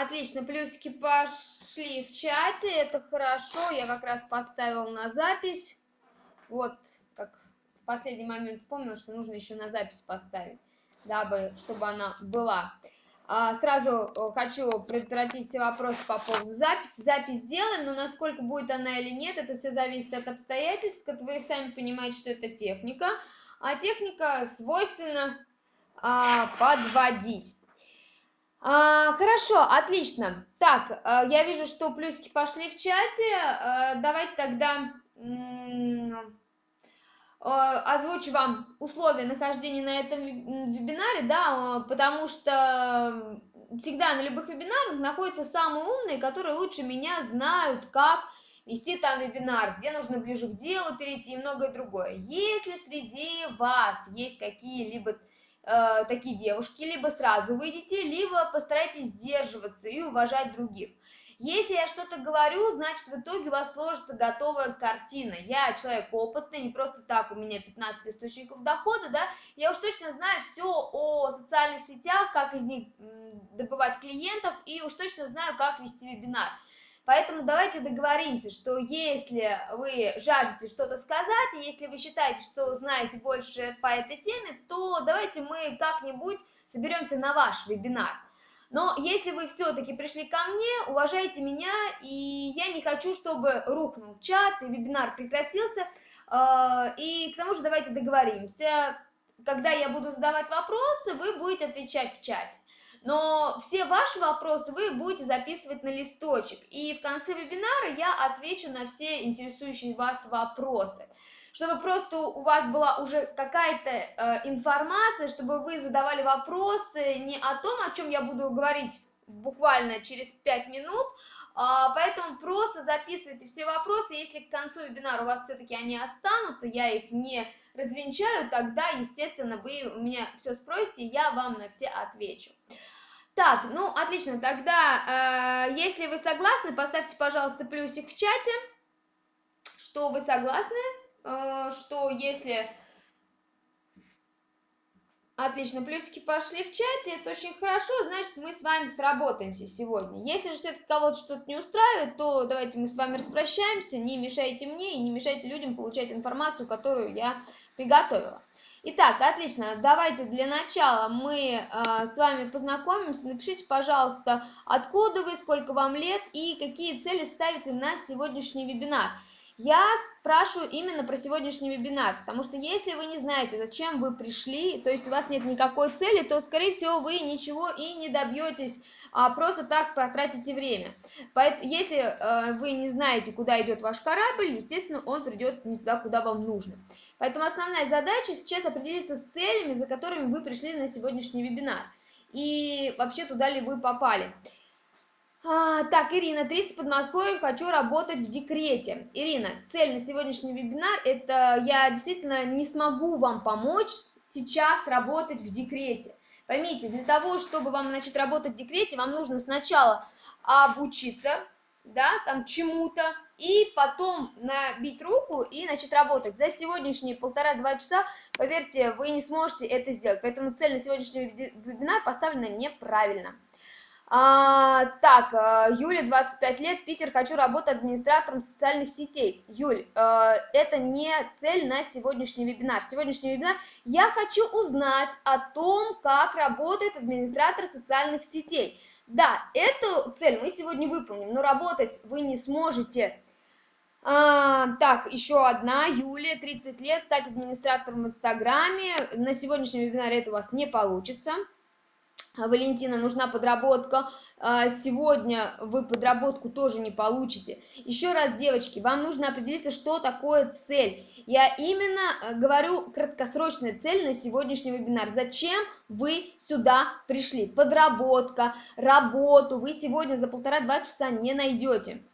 Отлично, плюсики пошли в чате, это хорошо, я как раз поставил на запись. Вот, как в последний момент вспомнил, что нужно еще на запись поставить, дабы, чтобы она была. А, сразу э, хочу предотвратить все вопросы по поводу записи. Запись сделаем, но насколько будет она или нет, это все зависит от обстоятельств. Как вы сами понимаете, что это техника. А техника свойственна а, подводить. А, хорошо, отлично. Так, а, я вижу, что плюсики пошли в чате. А, давайте тогда озвучу вам условия нахождения на этом вебинаре, да, потому что всегда на любых вебинарах находятся самые умные, которые лучше меня знают, как вести там вебинар, где нужно ближе к делу перейти и многое другое. Если среди вас есть какие-либо э, такие девушки, либо сразу выйдите, либо постарайтесь сдерживаться и уважать других. Если я что-то говорю, значит в итоге у вас сложится готовая картина. Я человек опытный, не просто так у меня 15 источников дохода, да, я уж точно знаю все о социальных сетях, как из них добывать клиентов, и уж точно знаю, как вести вебинар. Поэтому давайте договоримся, что если вы жаждете что-то сказать, если вы считаете, что знаете больше по этой теме, то давайте мы как-нибудь соберемся на ваш вебинар. Но если вы все-таки пришли ко мне, уважайте меня, и я не хочу, чтобы рухнул чат, и вебинар прекратился. А, и к тому же давайте договоримся, когда я буду задавать вопросы, вы будете отвечать в чате но все ваши вопросы вы будете записывать на листочек, и в конце вебинара я отвечу на все интересующие вас вопросы. Чтобы просто у вас была уже какая-то э, информация, чтобы вы задавали вопросы не о том, о чем я буду говорить буквально через 5 минут, поэтому просто записывайте все вопросы, если к концу вебинара у вас все-таки они останутся, я их не развенчаю, тогда, естественно, вы у меня все спросите, я вам на все отвечу. Так, ну, отлично, тогда, э, если вы согласны, поставьте, пожалуйста, плюсик в чате, что вы согласны, э, что если... Отлично, плюсики пошли в чате, это очень хорошо, значит, мы с вами сработаемся сегодня. Если же все-таки кого-то что-то не устраивает, то давайте мы с вами распрощаемся, не мешайте мне и не мешайте людям получать информацию, которую я приготовила. Итак, отлично, давайте для начала мы э, с вами познакомимся. Напишите, пожалуйста, откуда вы, сколько вам лет и какие цели ставите на сегодняшний вебинар. Я спрашиваю именно про сегодняшний вебинар, потому что если вы не знаете, зачем вы пришли, то есть у вас нет никакой цели, то, скорее всего, вы ничего и не добьетесь а просто так потратите время. Поэтому, если э, вы не знаете, куда идет ваш корабль, естественно, он придет не туда, куда вам нужно. Поэтому основная задача сейчас определиться с целями, за которыми вы пришли на сегодняшний вебинар. И вообще, туда ли вы попали. А, так, Ирина, 30 Подмосковье, хочу работать в декрете. Ирина, цель на сегодняшний вебинар, это я действительно не смогу вам помочь сейчас работать в декрете. Поймите, для того, чтобы вам начать работать в декрете, вам нужно сначала обучиться, да, там чему-то, и потом набить руку и начать работать. За сегодняшние полтора-два часа, поверьте, вы не сможете это сделать. Поэтому цель на сегодняшний вебинар поставлена неправильно. А, так, э, Юля, 25 лет, Питер, хочу работать администратором социальных сетей. Юль, э, это не цель на сегодняшний вебинар. Сегодняшний вебинар я хочу узнать о том, как работает администратор социальных сетей. Да, эту цель мы сегодня выполним, но работать вы не сможете. А, так, еще одна, Юлия, 30 лет, стать администратором в Инстаграме. На сегодняшнем вебинаре это у вас не получится. Валентина, нужна подработка, а, сегодня вы подработку тоже не получите. Еще раз, девочки, вам нужно определиться, что такое цель. Я именно э, говорю краткосрочная цель на сегодняшний вебинар. Зачем вы сюда пришли? Подработка, работу вы сегодня за полтора-два часа не найдете.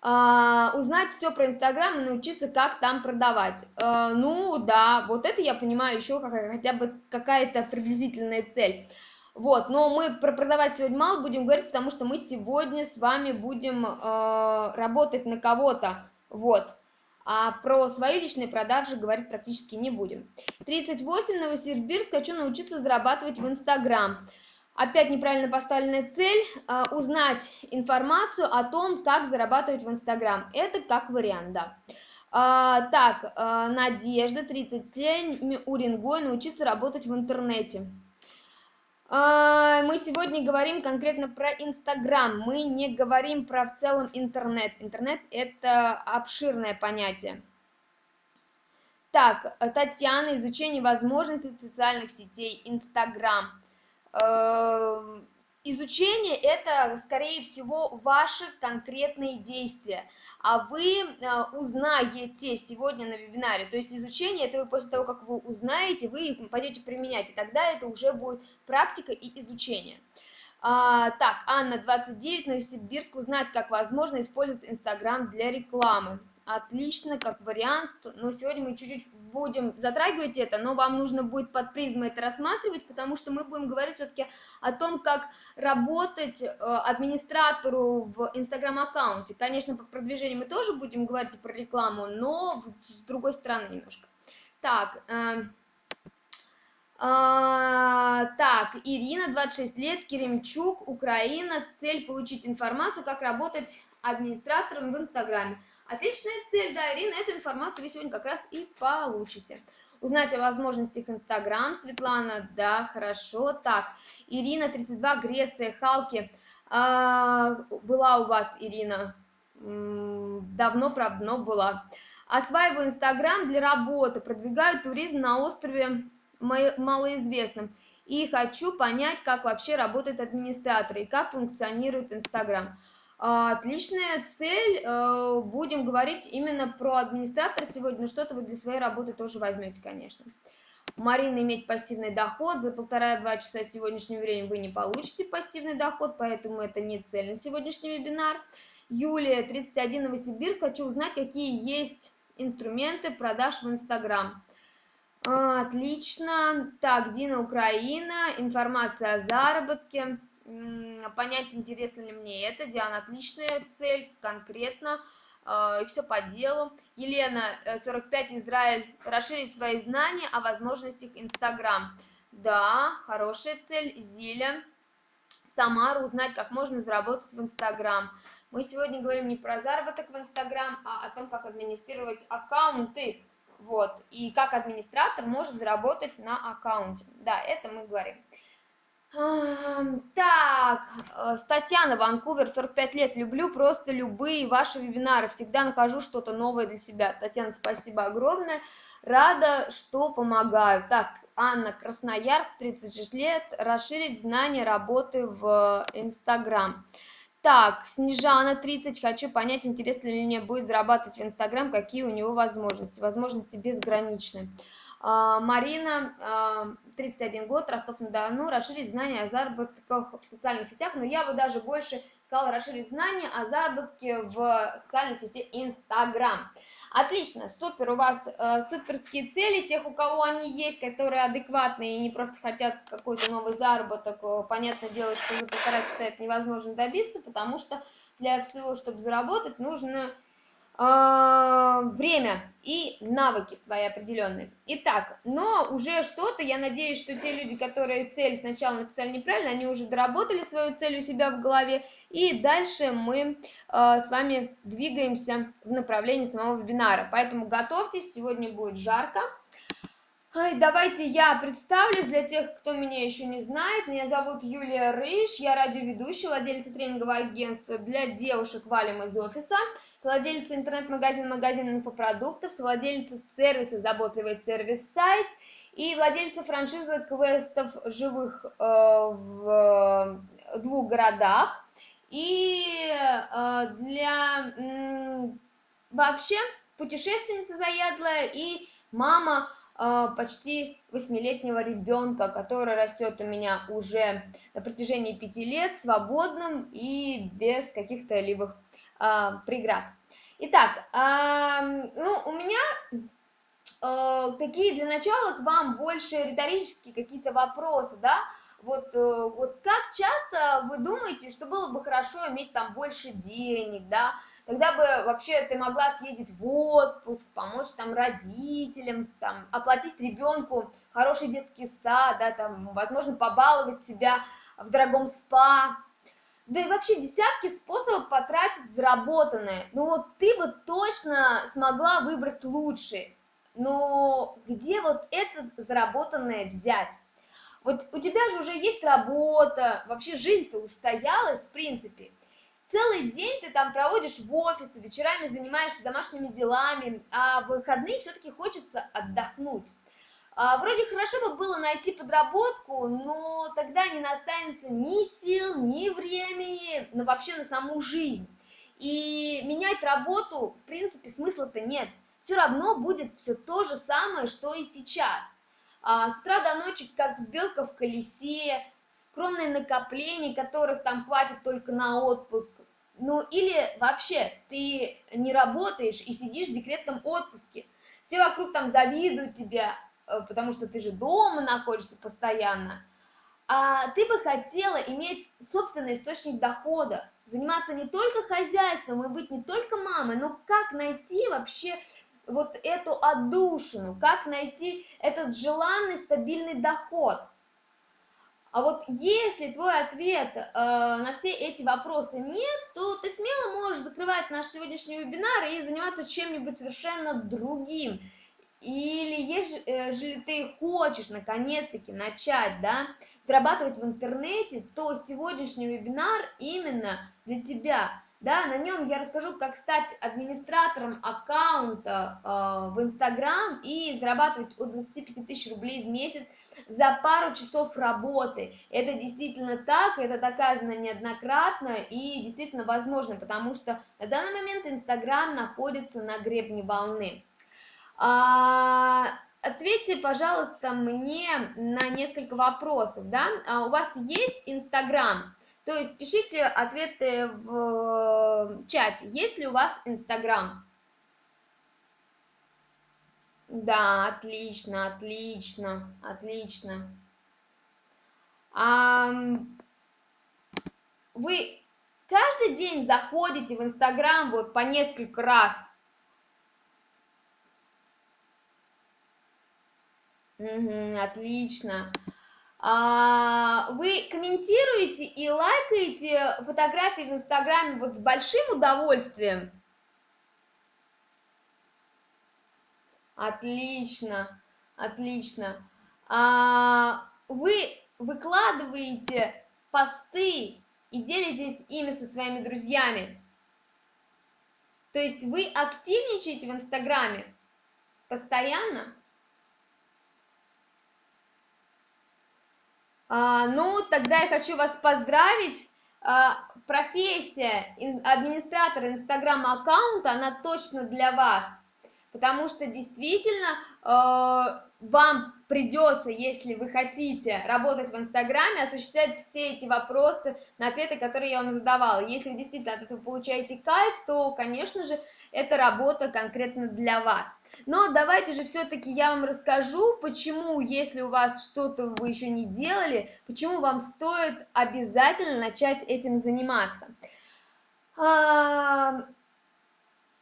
А, узнать все про Инстаграм и научиться, как там продавать. А, ну, да, вот это я понимаю еще хотя бы какая-то приблизительная цель. Вот, но мы про продавать сегодня мало будем говорить, потому что мы сегодня с вами будем э, работать на кого-то, вот. А про свои личные продажи говорить практически не будем. 38, Новосибирск, хочу научиться зарабатывать в Инстаграм. Опять неправильно поставленная цель э, – узнать информацию о том, как зарабатывать в Инстаграм. Это как вариант, да. А, так, а, Надежда, 37, Уренгой, научиться работать в интернете. А, мы сегодня говорим конкретно про Инстаграм, мы не говорим про в целом интернет. Интернет – это обширное понятие. Так, Татьяна, изучение возможностей социальных сетей, Инстаграм. Изучение – это, скорее всего, ваши конкретные действия – а вы а, узнаете сегодня на вебинаре. То есть изучение, это вы после того, как вы узнаете, вы пойдете применять, и тогда это уже будет практика и изучение. А, так, Анна, 29, Новосибирск, узнать, как возможно использовать Инстаграм для рекламы отлично, как вариант, но сегодня мы чуть-чуть будем затрагивать это, но вам нужно будет под призмой это рассматривать, потому что мы будем говорить все-таки о том, как работать э, администратору в инстаграм-аккаунте. Конечно, по продвижению мы тоже будем говорить и про рекламу, но с другой стороны немножко. Так, э, а, так, Ирина, 26 лет, Керемчук, Украина. Цель получить информацию, как работать администратором в Инстаграме. Отличная цель, да, Ирина, эту информацию вы сегодня как раз и получите. Узнать о возможностях Инстаграм, Светлана, да, хорошо. Так, Ирина, 32, Греция, Халки. А, была у вас, Ирина, давно, правда, но была. Осваиваю Инстаграм для работы, продвигаю туризм на острове малоизвестном. И хочу понять, как вообще работает администратор и как функционирует Инстаграм. А, отличная цель. Э, будем говорить именно про администратора сегодня, но что-то вы для своей работы тоже возьмете, конечно. Марина, иметь пассивный доход. За полтора-два часа сегодняшнего времени вы не получите пассивный доход, поэтому это не цель на сегодняшний вебинар. Юлия, 31, Новосибирск. Хочу узнать, какие есть инструменты продаж в Инстаграм. А, отлично. Так, Дина, Украина. Информация о заработке понять, интересно ли мне это. Диана, отличная цель, конкретно, э, и все по делу. Елена, 45, э, Израиль, расширить свои знания о возможностях Инстаграм. Да, хорошая цель. Зиля, Самара, узнать, как можно заработать в Инстаграм. Мы сегодня говорим не про заработок в Инстаграм, а о том, как администрировать аккаунты. Вот, и как администратор может заработать на аккаунте. Да, это мы говорим. Так, э, Татьяна, Ванкувер, 45 лет, люблю просто любые ваши вебинары, всегда нахожу что-то новое для себя. Татьяна, спасибо огромное, рада, что помогаю. Так, Анна, Красноярск, 36 лет, расширить знания работы в Инстаграм. Так, Снежана, 30, хочу понять, интересно ли мне будет зарабатывать в Инстаграм, какие у него возможности. Возможности безграничны. А, Марина, 31 а, год, Ростов-на-Дону, расширить знания о заработках в социальных сетях, но я бы даже больше сказала расширить знания о заработке в социальной сети Инстаграм. Отлично, супер, у вас э, суперские цели, тех, у кого они есть, которые адекватные и не просто хотят какой-то новый заработок, э, понятное дело, что за полтора часа это невозможно добиться, потому что для всего, чтобы заработать, нужно время и навыки свои определенные. Итак, но уже что-то, я надеюсь, что те люди, которые цель сначала написали неправильно, они уже доработали свою цель у себя в голове, и дальше мы э, с вами двигаемся в направлении самого вебинара. Поэтому готовьтесь, сегодня будет жарко. Ай, давайте я представлюсь для тех, кто меня еще не знает. Меня зовут Юлия Рыж, я радиоведущая, владельца тренингового агентства для девушек «Валим из офиса» совладелица интернет-магазина «Магазин инфопродуктов», совладелица сервиса «Заботливый сервис-сайт» и владельца франшизы квестов живых э, в двух городах. И э, для вообще путешественница заядлая и мама э, почти восьмилетнего ребенка, который растет у меня уже на протяжении пяти лет свободным и без каких-то либо преград. Итак, ну, у меня э, такие для начала к вам больше риторические какие-то вопросы, да, вот, э, вот как часто вы думаете, что было бы хорошо иметь там больше денег, да, тогда бы вообще ты могла съездить в отпуск, помочь там родителям, там, оплатить ребенку хороший детский сад, да, там, возможно, побаловать себя в дорогом спа, да и вообще десятки способов потратить заработанное. Ну вот ты бы точно смогла выбрать лучший. Но где вот это заработанное взять? Вот у тебя же уже есть работа, вообще жизнь-то устоялась, в принципе. Целый день ты там проводишь в офисе, вечерами занимаешься домашними делами, а в выходные все-таки хочется отдохнуть. А, вроде хорошо бы было найти подработку, но тогда не останется ни сил, ни времени, но вообще на саму жизнь. И менять работу, в принципе, смысла-то нет. Все равно будет все то же самое, что и сейчас. А, с утра до ночи, как белка в колесе, скромные накопления, которых там хватит только на отпуск. Ну или вообще ты не работаешь и сидишь в декретном отпуске. Все вокруг там завидуют тебя, потому что ты же дома находишься постоянно, а ты бы хотела иметь собственный источник дохода, заниматься не только хозяйством и быть не только мамой, но как найти вообще вот эту отдушину, как найти этот желанный стабильный доход. А вот если твой ответ э, на все эти вопросы нет, то ты смело можешь закрывать наш сегодняшний вебинар и заниматься чем-нибудь совершенно другим. Или если ты хочешь наконец-таки начать, да, зарабатывать в интернете, то сегодняшний вебинар именно для тебя. Да, на нем я расскажу, как стать администратором аккаунта э, в Инстаграм и зарабатывать от 25 тысяч рублей в месяц за пару часов работы. Это действительно так, это доказано неоднократно и действительно возможно, потому что на данный момент Инстаграм находится на гребне волны. А, ответьте, пожалуйста, мне на несколько вопросов, да? А у вас есть Инстаграм? То есть пишите ответы в чате. Есть ли у вас Инстаграм? Да, отлично, отлично, отлично. А, вы каждый день заходите в Инстаграм вот по несколько раз? Угу, отлично. А, вы комментируете и лайкаете фотографии в Инстаграме вот с большим удовольствием? Отлично, отлично. А, вы выкладываете посты и делитесь ими со своими друзьями. То есть вы активничаете в Инстаграме постоянно? А, ну, тогда я хочу вас поздравить. А, профессия администратора инстаграм-аккаунта, она точно для вас. Потому что действительно а, вам придется, если вы хотите работать в Инстаграме, осуществлять все эти вопросы на ответы, которые я вам задавала. Если вы действительно от этого получаете кайф, то, конечно же, эта работа конкретно для вас. Но давайте же все-таки я вам расскажу, почему, если у вас что-то вы еще не делали, почему вам стоит обязательно начать этим заниматься. А,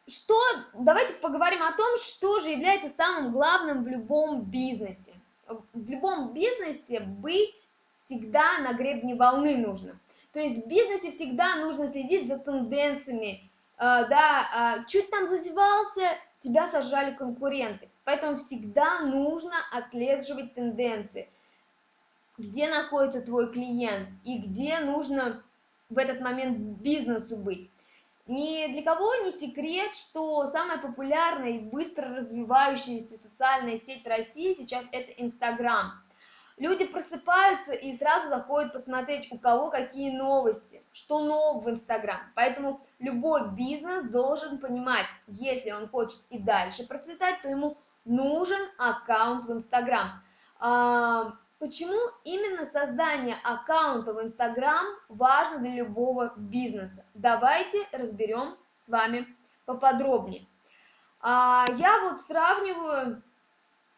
что, давайте поговорим о том, что же является самым главным в любом бизнесе. В любом бизнесе быть всегда на гребне волны нужно. То есть в бизнесе всегда нужно следить за тенденциями, да, а, чуть там зазевался, тебя сожрали конкуренты. Поэтому всегда нужно отслеживать тенденции, где находится твой клиент и где нужно в этот момент бизнесу быть. Ни для кого не секрет, что самая популярная и быстро развивающаяся социальная сеть России сейчас это Инстаграм. Люди просыпаются и сразу заходят посмотреть, у кого какие новости, что нового в Инстаграм. Поэтому любой бизнес должен понимать, если он хочет и дальше процветать, то ему нужен аккаунт в Инстаграм. А, почему именно создание аккаунта в Инстаграм важно для любого бизнеса? Давайте разберем с вами поподробнее. А, я вот сравниваю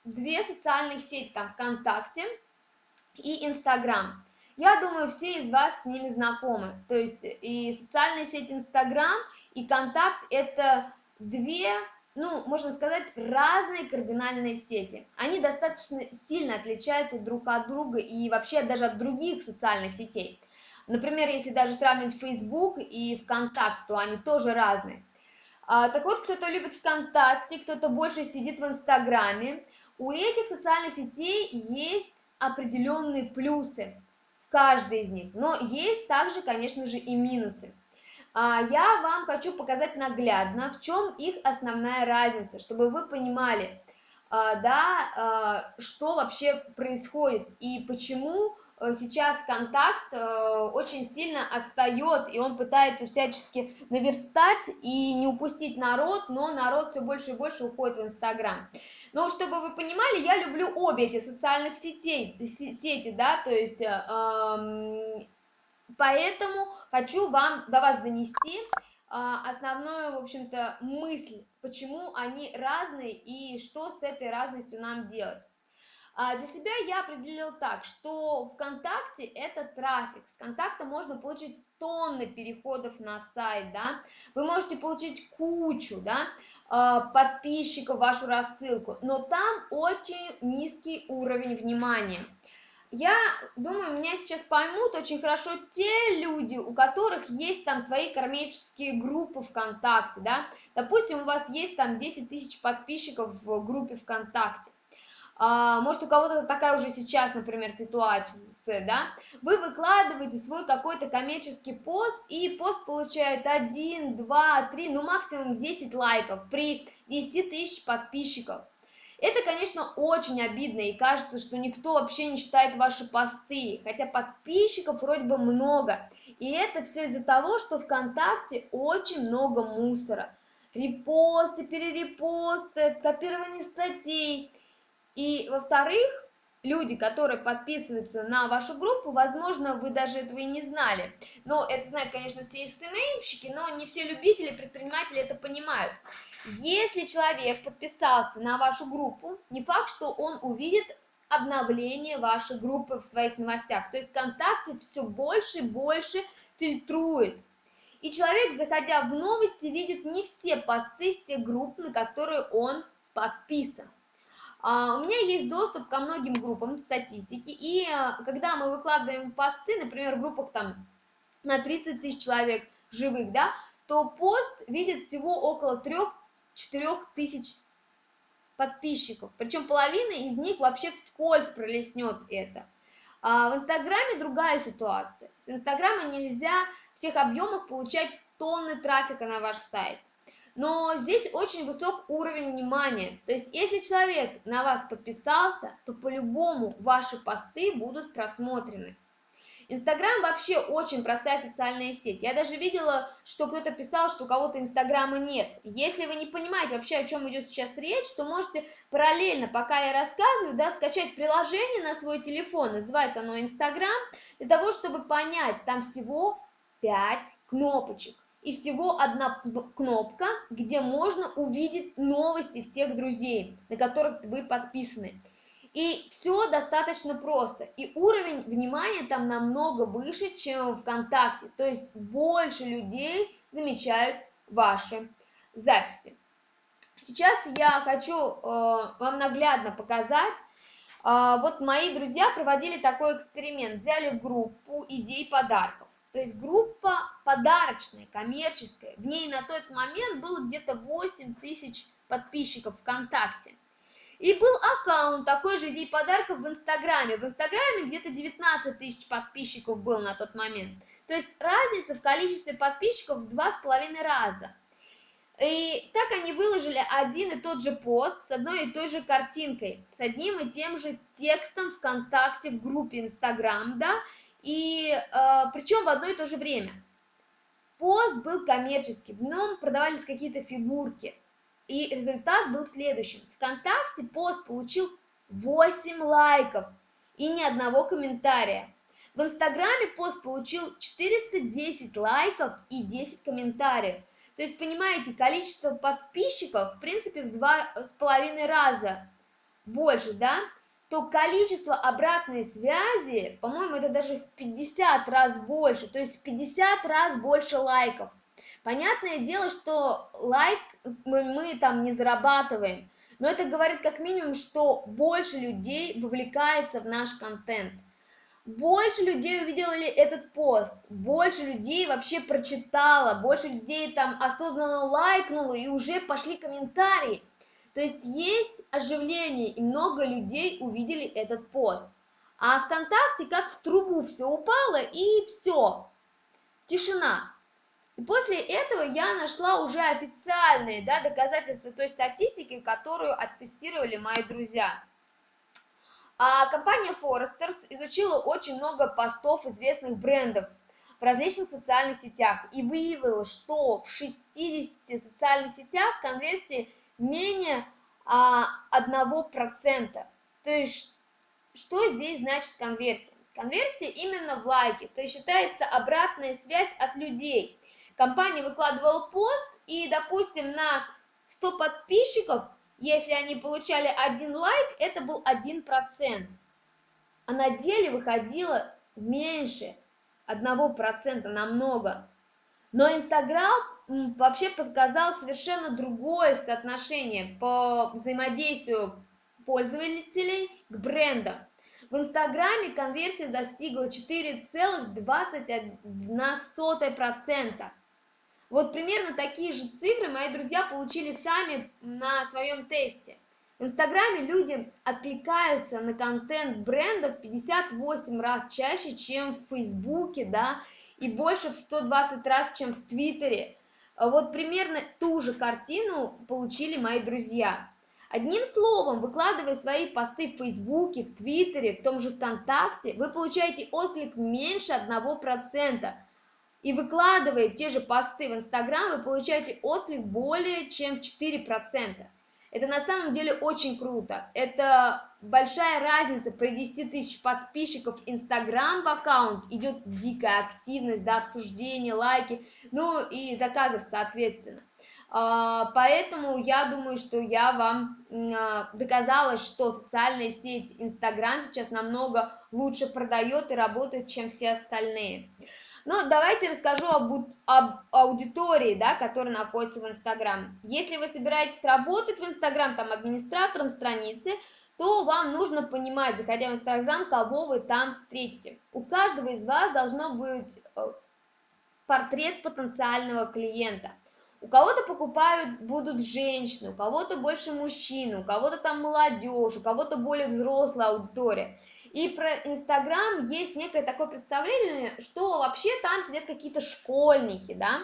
две социальных сети, там ВКонтакте и Инстаграм. Я думаю, все из вас с ними знакомы. То есть и социальная сеть Инстаграм, и Контакт – это две ну, можно сказать, разные кардинальные сети. Они достаточно сильно отличаются друг от друга и вообще даже от других социальных сетей. Например, если даже сравнивать Facebook и ВКонтакт, то они тоже разные. А, так вот, кто-то любит ВКонтакте, кто-то больше сидит в Инстаграме. У этих социальных сетей есть определенные плюсы в каждой из них, но есть также, конечно же, и минусы. А, я вам хочу показать наглядно, в чем их основная разница, чтобы вы понимали, а, да, а, что вообще происходит и почему э, сейчас контакт э, очень сильно отстает, и он пытается всячески наверстать и не упустить народ, но народ все больше и больше уходит в Инстаграм. Но чтобы вы понимали, я люблю обе эти социальных сетей, сети, да, то есть э, Поэтому хочу вам до вас донести а, основную, в общем-то, мысль, почему они разные и что с этой разностью нам делать. А, для себя я определил так, что ВКонтакте это трафик. С контакта можно получить тонны переходов на сайт, да. Вы можете получить кучу, да, подписчиков в вашу рассылку, но там очень низкий уровень внимания. Я думаю, меня сейчас поймут очень хорошо те люди, у которых есть там свои кармические группы ВКонтакте, да. Допустим, у вас есть там 10 тысяч подписчиков в группе ВКонтакте. А, может, у кого-то такая уже сейчас, например, ситуация, да. Вы выкладываете свой какой-то коммерческий пост, и пост получает 1, 2, 3, ну максимум 10 лайков при 10 тысяч подписчиков. Это, конечно, очень обидно, и кажется, что никто вообще не читает ваши посты, хотя подписчиков вроде бы много. И это все из-за того, что ВКонтакте очень много мусора. Репосты, перерепосты, копирование статей. И, во-вторых, люди, которые подписываются на вашу группу, возможно, вы даже этого и не знали. Но это знают, конечно, все СММщики, но не все любители, предприниматели это понимают. Если человек подписался на вашу группу, не факт, что он увидит обновление вашей группы в своих новостях. То есть ВКонтакте все больше и больше фильтрует. И человек, заходя в новости, видит не все посты с тех групп, на которые он подписан. А, у меня есть доступ ко многим группам статистики, и а, когда мы выкладываем посты, например, в группах там на 30 тысяч человек живых, да, то пост видит всего около 3-4 тысяч подписчиков, причем половина из них вообще вскользь пролеснет это. А в Инстаграме другая ситуация. С Инстаграма нельзя в тех объемах получать тонны трафика на ваш сайт но здесь очень высок уровень внимания. То есть, если человек на вас подписался, то по-любому ваши посты будут просмотрены. Инстаграм вообще очень простая социальная сеть. Я даже видела, что кто-то писал, что у кого-то Инстаграма нет. Если вы не понимаете вообще, о чем идет сейчас речь, то можете параллельно, пока я рассказываю, да, скачать приложение на свой телефон, называется оно Инстаграм, для того, чтобы понять, там всего 5 кнопочек и всего одна кнопка, где можно увидеть новости всех друзей, на которых вы подписаны. И все достаточно просто. И уровень внимания там намного выше, чем в ВКонтакте. То есть больше людей замечают ваши записи. Сейчас я хочу э, вам наглядно показать. Э, вот мои друзья проводили такой эксперимент. Взяли группу идей подарков. То есть группа подарочная, коммерческая. В ней на тот момент было где-то 8 тысяч подписчиков ВКонтакте. И был аккаунт такой же идей подарков в Инстаграме. В Инстаграме где-то 19 тысяч подписчиков было на тот момент. То есть разница в количестве подписчиков в два с половиной раза. И так они выложили один и тот же пост с одной и той же картинкой, с одним и тем же текстом ВКонтакте в группе Инстаграм, да, и э, причем в одно и то же время. Пост был коммерческий, в нем продавались какие-то фигурки. И результат был следующим. Вконтакте пост получил 8 лайков и ни одного комментария. В Инстаграме пост получил 410 лайков и 10 комментариев. То есть, понимаете, количество подписчиков, в принципе, в два с половиной раза больше, да? То количество обратной связи, по-моему, это даже в 50 раз больше, то есть в 50 раз больше лайков. Понятное дело, что лайк мы, мы там не зарабатываем, но это говорит как минимум, что больше людей вовлекается в наш контент. Больше людей увидели этот пост, больше людей вообще прочитала, больше людей там осознанно лайкнуло и уже пошли комментарии. То есть есть оживление, и много людей увидели этот пост. А ВКонтакте как в трубу все упало, и все, тишина. И после этого я нашла уже официальные да, доказательства той статистики, которую оттестировали мои друзья. А компания Foresters изучила очень много постов известных брендов в различных социальных сетях и выявила, что в 60 социальных сетях конверсии менее а, 1%. То есть, что здесь значит конверсия? Конверсия именно в лайки, то есть считается обратная связь от людей – компания выкладывала пост, и, допустим, на 100 подписчиков, если они получали один лайк, это был 1%. А на деле выходило меньше 1%, намного. Но Инстаграм вообще показал совершенно другое соотношение по взаимодействию пользователей к брендам. В Инстаграме конверсия достигла 4,21%. Вот примерно такие же цифры мои друзья получили сами на своем тесте. В Инстаграме люди откликаются на контент брендов 58 раз чаще, чем в Фейсбуке, да, и больше в 120 раз, чем в Твиттере. Вот примерно ту же картину получили мои друзья. Одним словом, выкладывая свои посты в Фейсбуке, в Твиттере, в том же ВКонтакте, вы получаете отклик меньше 1%, и выкладывая те же посты в Инстаграм, вы получаете отклик более чем в 4%. Это на самом деле очень круто. Это большая разница. При 10 тысяч подписчиков Инстаграм в аккаунт идет дикая активность, да, обсуждение, лайки, ну и заказов соответственно. А, поэтому я думаю, что я вам а, доказала, что социальная сеть Инстаграм сейчас намного лучше продает и работает, чем все остальные. Ну, давайте расскажу об, об аудитории, да, которая находится в Инстаграм. Если вы собираетесь работать в Инстаграм, там, администратором страницы, то вам нужно понимать, заходя в Инстаграм, кого вы там встретите. У каждого из вас должно быть э, портрет потенциального клиента. У кого-то покупают будут женщины, у кого-то больше мужчин, у кого-то там молодежь, у кого-то более взрослая аудитория. И про Инстаграм есть некое такое представление, что вообще там сидят какие-то школьники, да.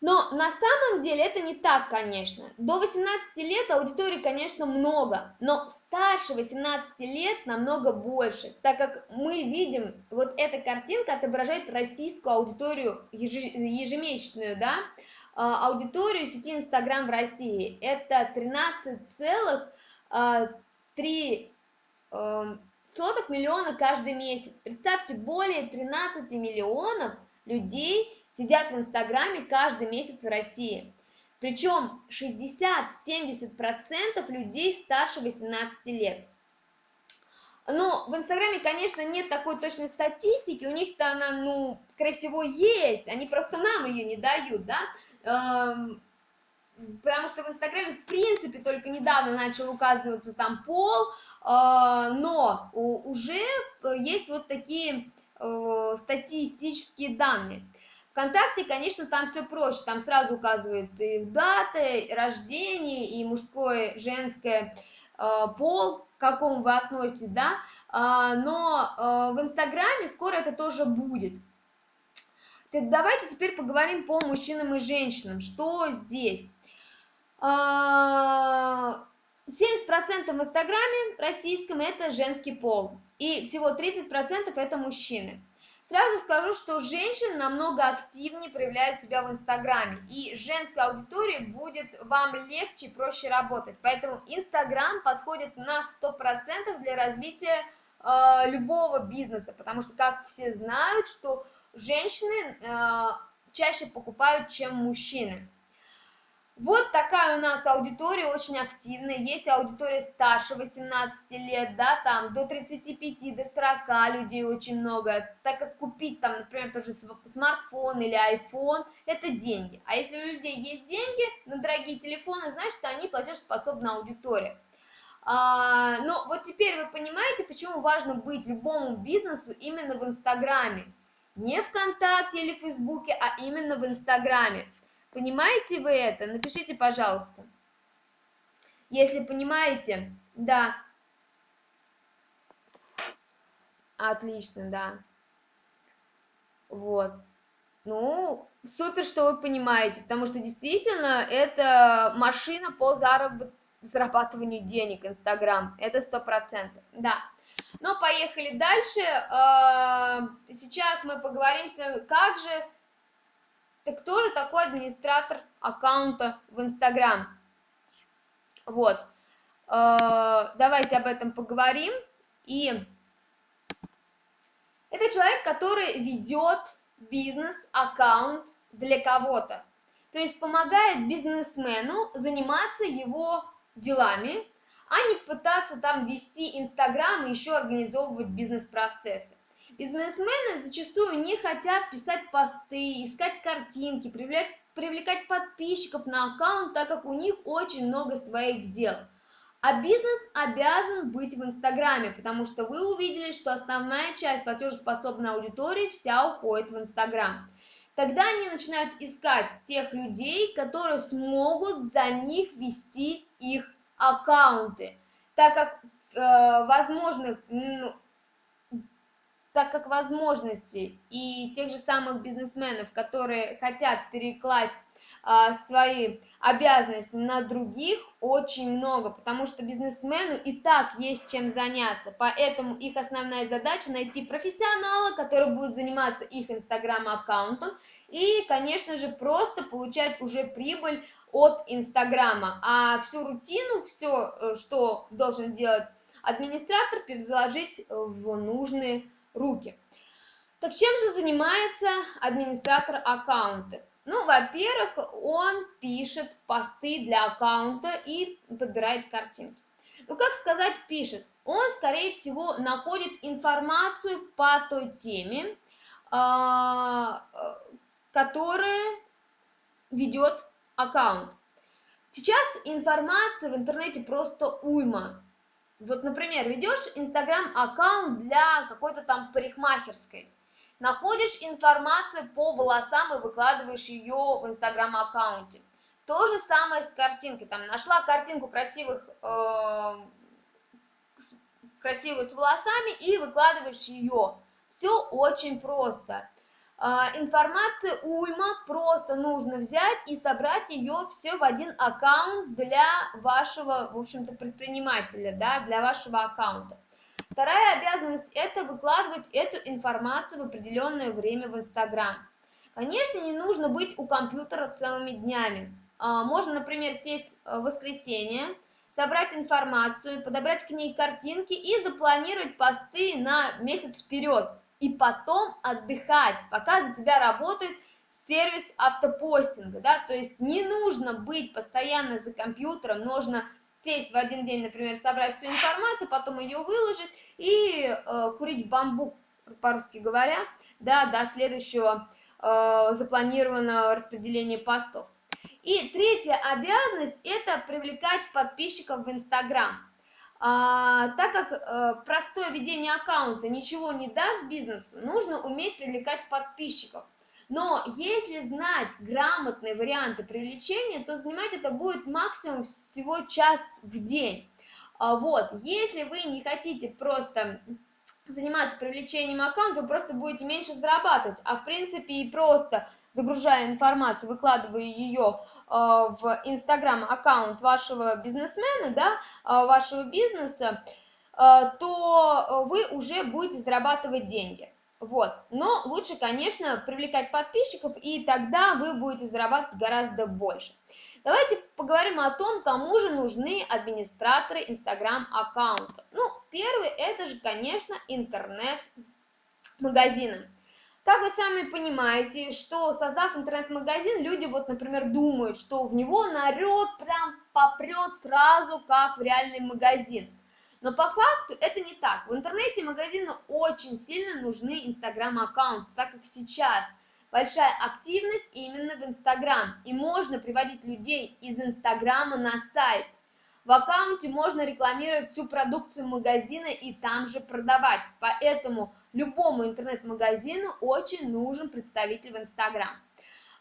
Но на самом деле это не так, конечно. До 18 лет аудитории, конечно, много, но старше 18 лет намного больше, так как мы видим, вот эта картинка отображает российскую аудиторию ежемесячную, да, а, аудиторию сети Инстаграм в России. Это 13,3 соток миллиона каждый месяц. Представьте, более 13 миллионов людей сидят в Инстаграме каждый месяц в России. Причем 60-70% людей старше 18 лет. Но в Инстаграме, конечно, нет такой точной статистики, у них-то она, ну, скорее всего, есть, они просто нам ее не дают, да, эм, потому что в Инстаграме, в принципе, только недавно начал указываться там пол, но уже есть вот такие э, статистические данные. ВКонтакте, конечно, там все проще, там сразу указывается и дата, и рождение, и мужское, женское, э, пол, к какому вы относитесь, да, а, но э, в Инстаграме скоро это тоже будет. Давайте теперь поговорим по мужчинам и женщинам, что здесь. А, 70% в Инстаграме российском это женский пол, и всего 30% это мужчины. Сразу скажу, что женщины намного активнее проявляют себя в Инстаграме, и женская аудитория будет вам легче и проще работать. Поэтому Инстаграм подходит на 100% для развития э, любого бизнеса, потому что, как все знают, что женщины э, чаще покупают, чем мужчины. Вот такая у нас аудитория очень активная. Есть аудитория старше 18 лет, да, там до 35, до 40 людей очень много. Так как купить там, например, тоже смартфон или iPhone, это деньги. А если у людей есть деньги на дорогие телефоны, значит, они платежеспособная аудитория. А, но вот теперь вы понимаете, почему важно быть любому бизнесу именно в Инстаграме. Не ВКонтакте или Фейсбуке, а именно в Инстаграме. Понимаете вы это? Напишите, пожалуйста. Если понимаете, да. Отлично, да. Вот. Ну, супер, что вы понимаете, потому что действительно это машина по заработ... зарабатыванию денег, Инстаграм, это сто процентов, да. Но поехали дальше. А, сейчас мы поговорим, как же так кто же такой администратор аккаунта в Инстаграм? Вот. Э, давайте об этом поговорим. И это человек, который ведет бизнес-аккаунт для кого-то. То есть помогает бизнесмену заниматься его делами, а не пытаться там вести Инстаграм и еще организовывать бизнес-процессы. Бизнесмены зачастую не хотят писать посты, искать картинки, привлекать, привлекать подписчиков на аккаунт, так как у них очень много своих дел. А бизнес обязан быть в Инстаграме, потому что вы увидели, что основная часть платежеспособной аудитории вся уходит в Инстаграм. Тогда они начинают искать тех людей, которые смогут за них вести их аккаунты, так как э, возможных ну, так как возможности и тех же самых бизнесменов, которые хотят перекласть а, свои обязанности на других, очень много, потому что бизнесмену и так есть чем заняться, поэтому их основная задача найти профессионала, который будет заниматься их инстаграм-аккаунтом и, конечно же, просто получать уже прибыль от инстаграма, а всю рутину, все, э, что должен делать администратор, переложить в нужные руки. Так чем же занимается администратор аккаунта? Ну, во-первых, он пишет посты для аккаунта и подбирает картинки. Ну, как сказать пишет? Он, скорее всего, находит информацию по той теме, а, которая ведет аккаунт. Сейчас информация в интернете просто уйма. Вот, например, ведешь инстаграм-аккаунт для какой-то там парикмахерской, находишь информацию по волосам и выкладываешь ее в инстаграм-аккаунте. То же самое с картинкой. Там нашла картинку красивых, э, красивую с волосами и выкладываешь ее. Все очень просто. А, информация уйма, просто нужно взять и собрать ее все в один аккаунт для вашего, в общем-то, предпринимателя, да, для вашего аккаунта. Вторая обязанность – это выкладывать эту информацию в определенное время в Инстаграм. Конечно, не нужно быть у компьютера целыми днями. А, можно, например, сесть в воскресенье, собрать информацию, подобрать к ней картинки и запланировать посты на месяц вперед и потом отдыхать, пока за тебя работает сервис автопостинга, да, то есть не нужно быть постоянно за компьютером, нужно сесть в один день, например, собрать всю информацию, потом ее выложить и э, курить бамбук, по-русски говоря, да, до следующего э, запланированного распределения постов. И третья обязанность – это привлекать подписчиков в Инстаграм. А, так как а, простое ведение аккаунта ничего не даст бизнесу, нужно уметь привлекать подписчиков. Но если знать грамотные варианты привлечения, то занимать это будет максимум всего час в день. А, вот, если вы не хотите просто заниматься привлечением аккаунта, вы просто будете меньше зарабатывать, а в принципе и просто загружая информацию, выкладывая ее Э, в Инстаграм аккаунт вашего бизнесмена, да, э, вашего бизнеса, э, то вы уже будете зарабатывать деньги. Вот. Но лучше, конечно, привлекать подписчиков, и тогда вы будете зарабатывать гораздо больше. Давайте поговорим о том, кому же нужны администраторы Инстаграм аккаунта. Ну, первый это же, конечно, интернет-магазины. Как вы сами понимаете, что создав интернет-магазин, люди вот, например, думают, что в него народ прям попрет сразу, как в реальный магазин. Но по факту это не так. В интернете магазину очень сильно нужны инстаграм-аккаунты, так как сейчас большая активность именно в инстаграм. И можно приводить людей из инстаграма на сайт. В аккаунте можно рекламировать всю продукцию магазина и там же продавать. Поэтому любому интернет-магазину очень нужен представитель в инстаграм.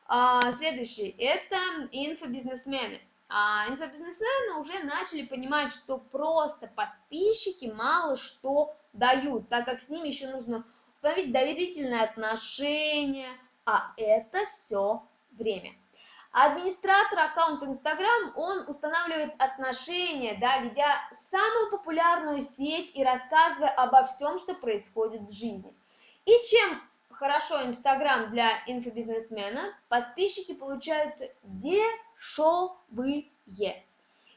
А, следующий – это инфобизнесмены а инфобизнесмены уже начали понимать, что просто подписчики мало что дают, так как с ними еще нужно установить доверительные отношения, а это все время. Администратор аккаунта Instagram, он устанавливает отношения, да, ведя самую популярную сеть и рассказывая обо всем, что происходит в жизни. И чем хорошо Instagram для инфобизнесмена, подписчики получаются дешевые.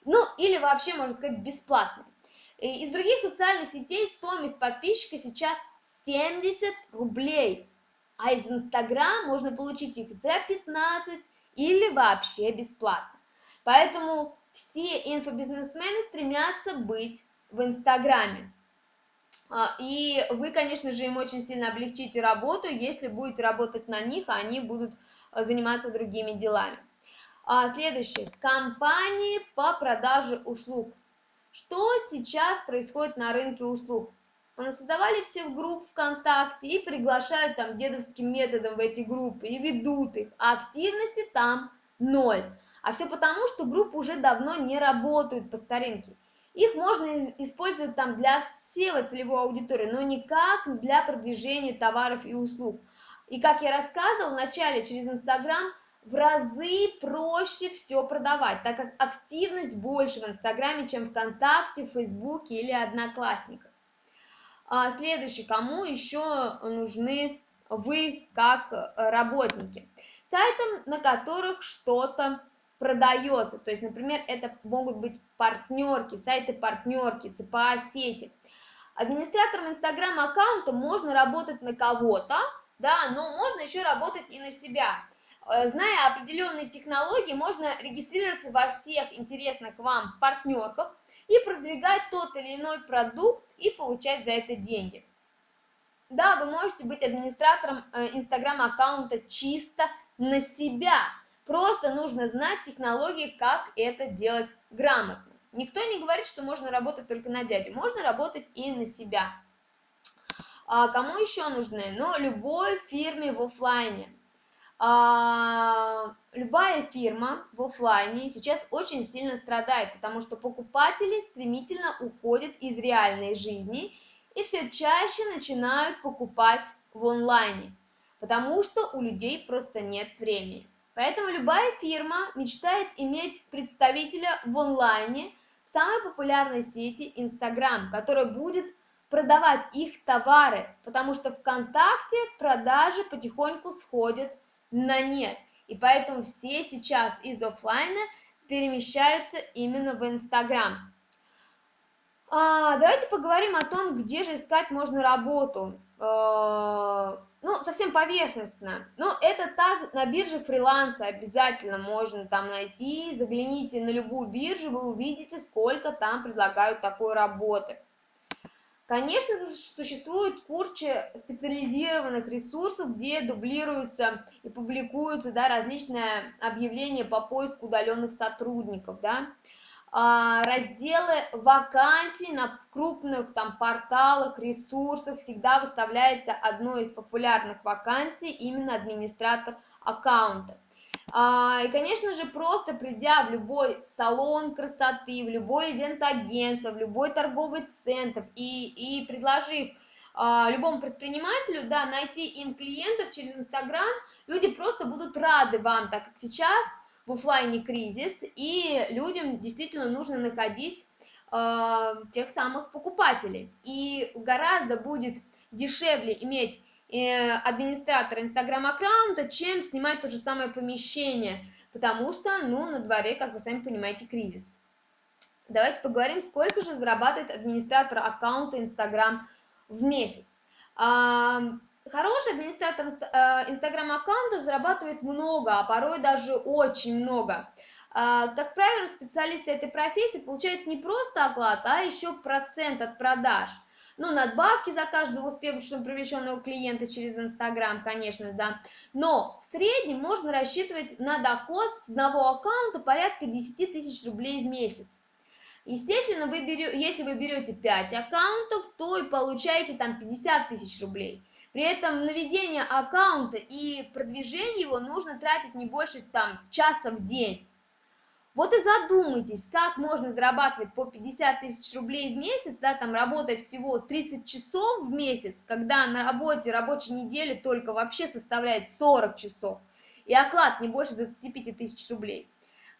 Ну, или вообще, можно сказать, бесплатные. Из других социальных сетей стоимость подписчика сейчас 70 рублей, а из Инстаграм можно получить их за 15 или вообще бесплатно. Поэтому все инфобизнесмены стремятся быть в Инстаграме. А, и вы, конечно же, им очень сильно облегчите работу, если будете работать на них, а они будут э, заниматься другими делами. А, следующее. Компании по продаже услуг. Что сейчас происходит на рынке услуг? Создавали все в групп ВКонтакте и приглашают там дедовским методом в эти группы и ведут их, а активности там ноль. А все потому, что группы уже давно не работают по старинке. Их можно использовать там для отсева целевой аудитории, но никак для продвижения товаров и услуг. И как я рассказывал, вначале через Инстаграм в разы проще все продавать, так как активность больше в Инстаграме, чем ВКонтакте, Фейсбуке или Одноклассниках. А следующий, кому еще нужны вы как э, работники? Сайтам, на которых что-то продается, то есть, например, это могут быть партнерки, сайты партнерки, ЦПА сети. Администратором Инстаграм аккаунта можно работать на кого-то, да, но можно еще работать и на себя. Э, зная определенные технологии, можно регистрироваться во всех интересных вам партнерках и продвигать тот или иной продукт и получать за это деньги. Да, вы можете быть администратором инстаграм-аккаунта чисто на себя. Просто нужно знать технологии, как это делать грамотно. Никто не говорит, что можно работать только на дядю. Можно работать и на себя. А кому еще нужны? Ну, любой фирме в офлайне. А, любая фирма в офлайне сейчас очень сильно страдает, потому что покупатели стремительно уходят из реальной жизни и все чаще начинают покупать в онлайне, потому что у людей просто нет времени. Поэтому любая фирма мечтает иметь представителя в онлайне в самой популярной сети Instagram, который будет продавать их товары, потому что ВКонтакте продажи потихоньку сходят на нет. И поэтому все сейчас из офлайна перемещаются именно в Инстаграм. А, давайте поговорим о том, где же искать можно работу. А, ну, совсем поверхностно. Ну, это так, на бирже фриланса обязательно можно там найти. Загляните на любую биржу, вы увидите, сколько там предлагают такой работы. Конечно, существует куча специализированных ресурсов, где дублируются и публикуются да, различные объявления по поиску удаленных сотрудников. Да. А, разделы вакансий на крупных там, порталах, ресурсах всегда выставляется одной из популярных вакансий именно администратор аккаунта. А, и, конечно же, просто придя в любой салон красоты, в любой ивент-агентство, в любой торговый центр и, и предложив а, любому предпринимателю, да, найти им клиентов через Инстаграм, люди просто будут рады вам, так как сейчас в офлайне кризис, и людям действительно нужно находить э, тех самых покупателей. И гораздо будет дешевле иметь Э, администратора инстаграм-аккаунта, чем снимать то же самое помещение, потому что, ну, на дворе, как вы сами понимаете, кризис. Давайте поговорим, сколько же зарабатывает администратор аккаунта Инстаграм в месяц. хороший администратор инстаграм-аккаунта зарабатывает много, а порой даже очень много. А, как правило, специалисты этой профессии получают не просто оклад, а еще процент от продаж. Ну, надбавки за каждого успешно привлеченного клиента через Инстаграм, конечно, да. Но в среднем можно рассчитывать на доход с одного аккаунта порядка 10 тысяч рублей в месяц. Естественно, вы берете, если вы берете 5 аккаунтов, то и получаете там 50 тысяч рублей. При этом на ведение аккаунта и продвижение его нужно тратить не больше там часа в день. Вот и задумайтесь, как можно зарабатывать по 50 тысяч рублей в месяц, да, там работая всего 30 часов в месяц, когда на работе рабочей недели только вообще составляет 40 часов, и оклад не больше 25 тысяч рублей.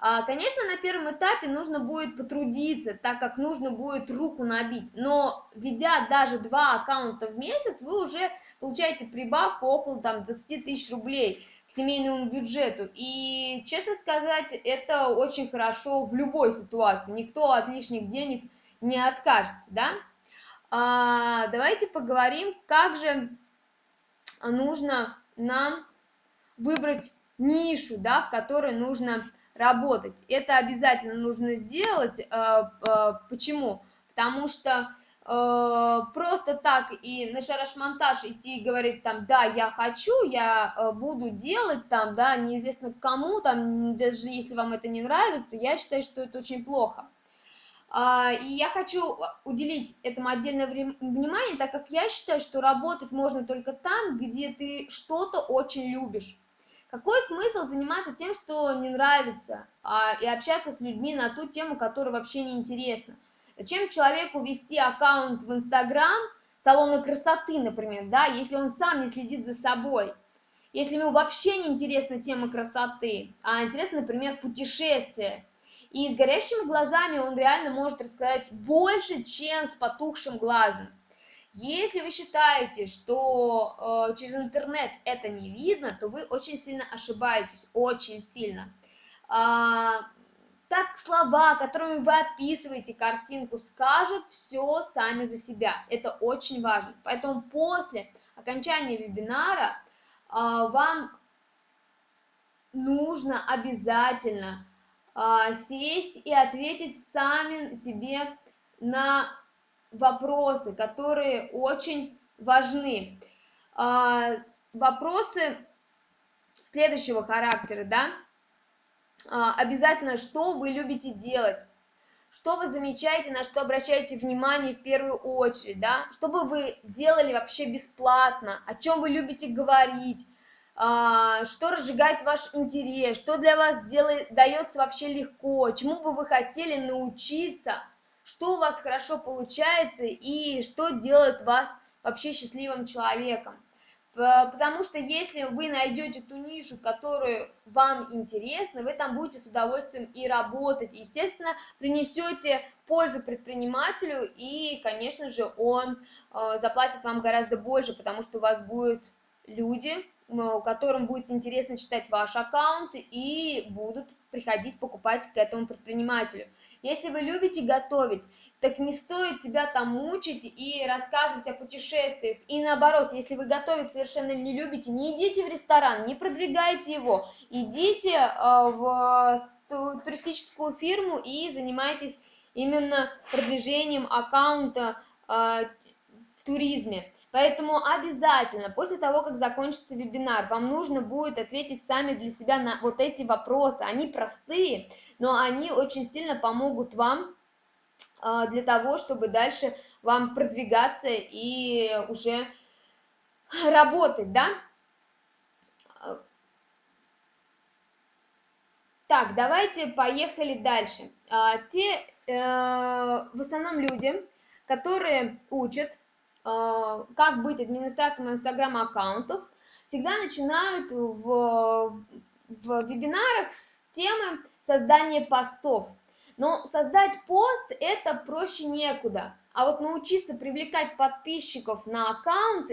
А, конечно, на первом этапе нужно будет потрудиться, так как нужно будет руку набить, но ведя даже два аккаунта в месяц, вы уже получаете прибавку около там 20 тысяч рублей, семейному бюджету. И, честно сказать, это очень хорошо в любой ситуации. Никто от лишних денег не откажется, да? А, давайте поговорим, как же нужно нам выбрать нишу, да, в которой нужно работать. Это обязательно нужно сделать. А, а, почему? Потому что просто так и на шараш-монтаж идти и говорить там, да, я хочу, я э, буду делать там, да, неизвестно кому, там, даже если вам это не нравится, я считаю, что это очень плохо. А, и я хочу уделить этому отдельное внимание, так как я считаю, что работать можно только там, где ты что-то очень любишь. Какой смысл заниматься тем, что не нравится, а, и общаться с людьми на ту тему, которая вообще не интересна? Зачем человеку вести аккаунт в Инстаграм, салона красоты, например, да, если он сам не следит за собой? Если ему вообще не интересна тема красоты, а интересно, например, путешествие, и с горящими глазами он реально может рассказать больше, чем с потухшим глазом. Если вы считаете, что э, через интернет это не видно, то вы очень сильно ошибаетесь, очень сильно. А, так слова, которыми вы описываете картинку, скажут все сами за себя. Это очень важно. Поэтому после окончания вебинара а, вам нужно обязательно а, сесть и ответить сами себе на вопросы, которые очень важны. А, вопросы следующего характера, да? А, обязательно, что вы любите делать, что вы замечаете, на что обращаете внимание в первую очередь, да, что бы вы делали вообще бесплатно, о чем вы любите говорить, а, что разжигает ваш интерес, что для вас делает, дается вообще легко, чему бы вы хотели научиться, что у вас хорошо получается и что делает вас вообще счастливым человеком. Потому что если вы найдете ту нишу, которую вам интересна, вы там будете с удовольствием и работать. Естественно, принесете пользу предпринимателю, и, конечно же, он э, заплатит вам гораздо больше, потому что у вас будут люди, которым будет интересно читать ваш аккаунт, и будут приходить покупать к этому предпринимателю. Если вы любите готовить, так не стоит себя там мучить и рассказывать о путешествиях. И наоборот, если вы готовить совершенно не любите, не идите в ресторан, не продвигайте его, идите э, в туристическую фирму и занимайтесь именно продвижением аккаунта э, в туризме. Поэтому обязательно, после того, как закончится вебинар, вам нужно будет ответить сами для себя на вот эти вопросы. Они простые, но они очень сильно помогут вам а, для того, чтобы дальше вам продвигаться и уже работать, да? Так, давайте поехали дальше. А, те, э, в основном люди, которые учат, как быть администратором инстаграм-аккаунтов, всегда начинают в, в вебинарах с темы создания постов. Но создать пост это проще некуда. А вот научиться привлекать подписчиков на аккаунт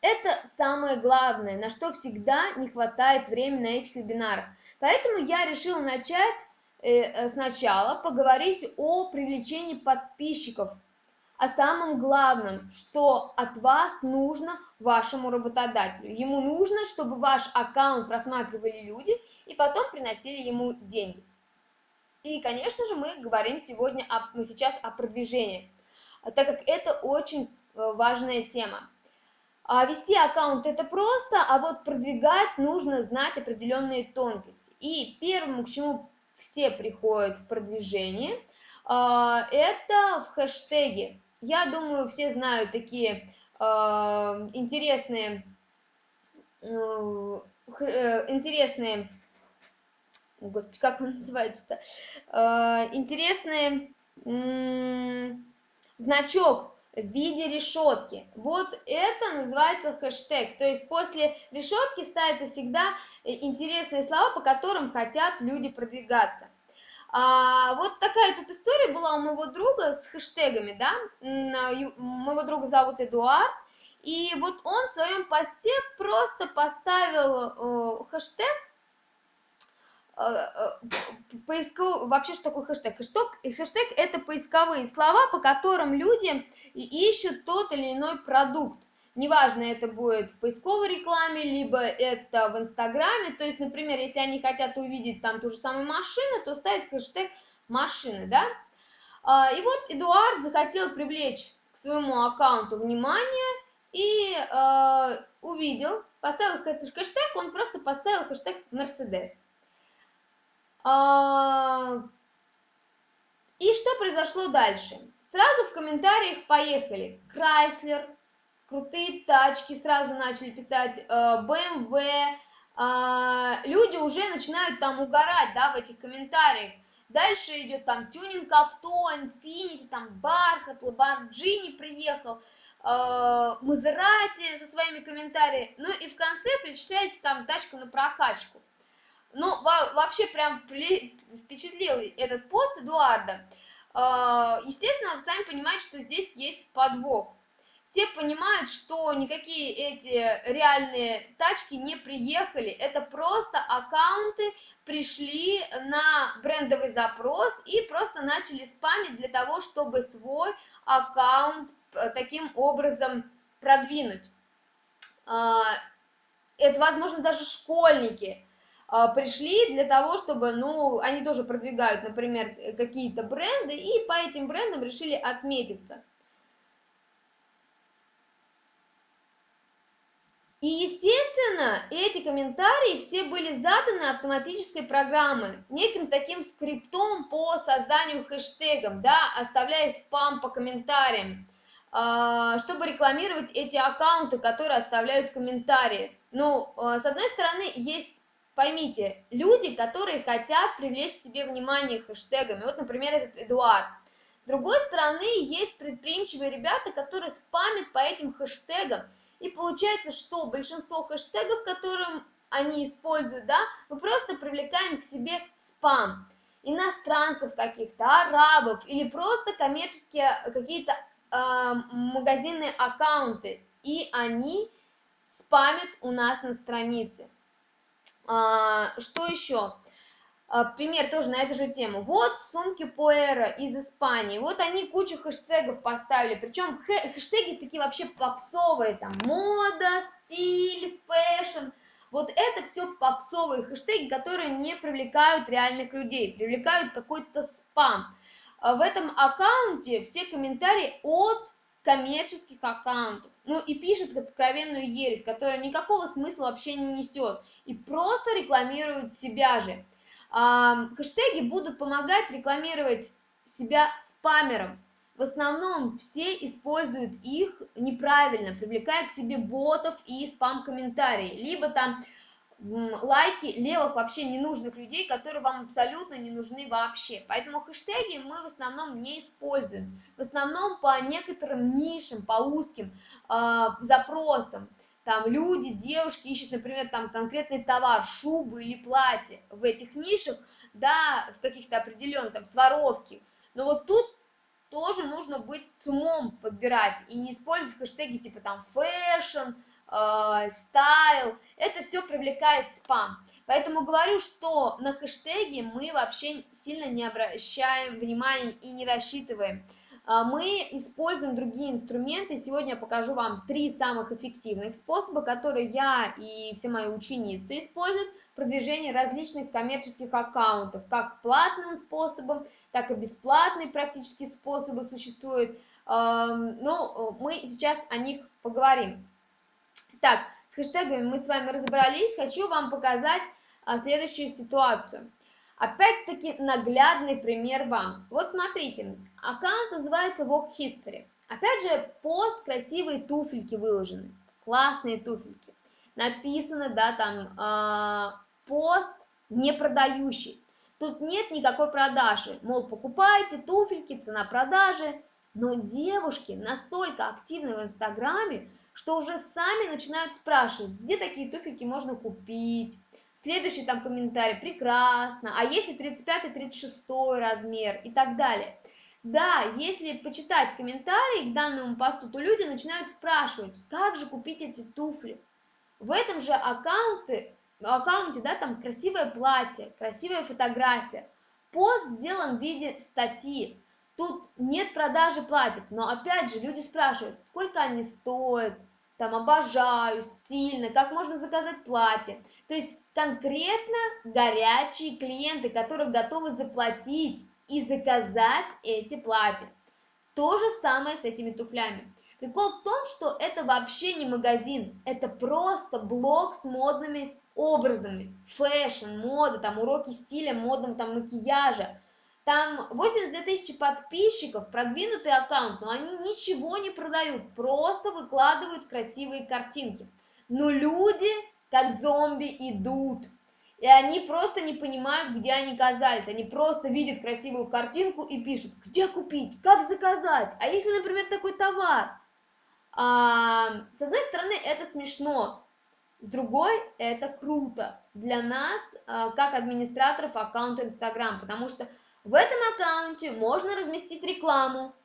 это самое главное, на что всегда не хватает времени на этих вебинарах. Поэтому я решила начать э, э, сначала поговорить о привлечении подписчиков о самом главном, что от вас нужно вашему работодателю. Ему нужно, чтобы ваш аккаунт просматривали люди и потом приносили ему деньги. И, конечно же, мы говорим сегодня, о, мы сейчас о продвижении, так как это очень э, важная тема. А вести аккаунт это просто, а вот продвигать нужно знать определенные тонкости. И первым, к чему все приходят в продвижение, а, это в хэштеге. Я думаю, все знают такие а, интересные, э, э, интересные, господи, как он называется-то, а, интересный значок в виде решетки. Вот это называется хэштег. То есть после решетки ставятся всегда э, интересные слова, по которым хотят люди продвигаться. А, вот такая тут история была у моего друга с хэштегами, да, моего друга зовут Эдуард, и вот он в своем посте просто поставил э, хэштег, э, э, поисков... вообще что такое хэштег? хэштег? Хэштег это поисковые слова, по которым люди ищут тот или иной продукт неважно, это будет в поисковой рекламе, либо это в Инстаграме, то есть, например, если они хотят увидеть там ту же самую машину, то ставить хэштег машины, да, а, и вот Эдуард захотел привлечь к своему аккаунту внимание и э, увидел, поставил хэштег, он просто поставил хэштег Мерседес. А, и что произошло дальше? Сразу в комментариях поехали Крайслер, крутые тачки сразу начали писать, BMW, э, а, люди уже начинают там угорать, да, в этих комментариях. Дальше идет там тюнинг авто, Infiniti, там Бархат, Lamborghini приехал, Мазерати со своими комментариями. Ну и в конце перечисляется там тачка на прокачку. Ну, вообще прям впечатлил этот пост Эдуарда. А, естественно, вы сами понимаете, что здесь есть подвох все понимают, что никакие эти реальные тачки не приехали, это просто аккаунты пришли на брендовый запрос и просто начали спамить для того, чтобы свой аккаунт э, таким образом продвинуть. А, это, возможно, даже школьники а, пришли для того, чтобы, ну, они тоже продвигают, например, какие-то бренды, и по этим брендам решили отметиться. И, естественно, эти комментарии все были заданы автоматической программой, неким таким скриптом по созданию хэштегов, да, оставляя спам по комментариям, а, чтобы рекламировать эти аккаунты, которые оставляют комментарии. Ну, а, с одной стороны, есть, поймите, люди, которые хотят привлечь к себе внимание хэштегами. Вот, например, этот Эдуард. С другой стороны, есть предприимчивые ребята, которые спамят по этим хэштегам, и получается, что большинство хэштегов, которым они используют, да, мы просто привлекаем к себе спам иностранцев каких-то, арабов или просто коммерческие какие-то э, магазинные аккаунты, и они спамят у нас на странице. А, что еще? А, пример тоже на эту же тему. Вот сумки Пуэра из Испании. Вот они кучу хэштегов поставили. Причем хэштеги такие вообще попсовые. Там мода, стиль, fashion. Вот это все попсовые хэштеги, которые не привлекают реальных людей. Привлекают какой-то спам. А в этом аккаунте все комментарии от коммерческих аккаунтов. Ну и пишет откровенную ересь, которая никакого смысла вообще не несет. И просто рекламируют себя же хэштеги будут помогать рекламировать себя спамером. В основном все используют их неправильно, привлекая к себе ботов и спам-комментарии. Либо там лайки левых вообще ненужных людей, которые вам абсолютно не нужны вообще. Поэтому хэштеги мы в основном не используем. В основном по некоторым нишам, по узким э, запросам там люди, девушки ищут, например, там конкретный товар, шубы или платье в этих нишах, да, в каких-то определенных, там, Сваровских. Но вот тут тоже нужно быть с умом подбирать и не использовать хэштеги типа там fashion, э, style. Это все привлекает спам. Поэтому говорю, что на хэштеги мы вообще сильно не обращаем внимания и не рассчитываем. А, мы используем другие инструменты. Сегодня я покажу вам три самых эффективных способа, которые я и все мои ученицы используют в продвижении различных коммерческих аккаунтов, как платным способом, так и бесплатные практически способы существуют. Но мы сейчас о них поговорим. Так, с хэштегами мы с вами разобрались. Хочу вам показать а, следующую ситуацию. Опять-таки наглядный пример вам. Вот смотрите, аккаунт называется Walk History. Опять же, пост, красивые туфельки выложены, классные туфельки. Написано, да, там, э, пост не продающий. Тут нет никакой продажи. Мол, покупайте туфельки, цена продажи. Но девушки настолько активны в Инстаграме, что уже сами начинают спрашивать, где такие туфельки можно купить, Следующий там комментарий, прекрасно, а если 35-36 размер и так далее. Да, если почитать комментарии к данному посту, то люди начинают спрашивать, как же купить эти туфли. В этом же аккаунте, аккаунте, да, там красивое платье, красивая фотография. Пост сделан в виде статьи. Тут нет продажи платьев, но опять же люди спрашивают, сколько они стоят, там обожаю, стильно, как можно заказать платье. То есть конкретно горячие клиенты, которые готовы заплатить и заказать эти платья. То же самое с этими туфлями. Прикол в том, что это вообще не магазин, это просто блог с модными образами. Fashion, мода, там уроки стиля, модного там макияжа. Там 82 тысячи подписчиков, продвинутый аккаунт, но они ничего не продают, просто выкладывают красивые картинки. Но люди, как зомби, идут. И они просто не понимают, где они оказались. Они просто видят красивую картинку и пишут, где купить, как заказать. А если, например, такой товар? А, с одной стороны, это смешно, с другой, это круто для нас, а, как администраторов аккаунта Instagram, потому что в этом аккаунте можно разместить рекламу.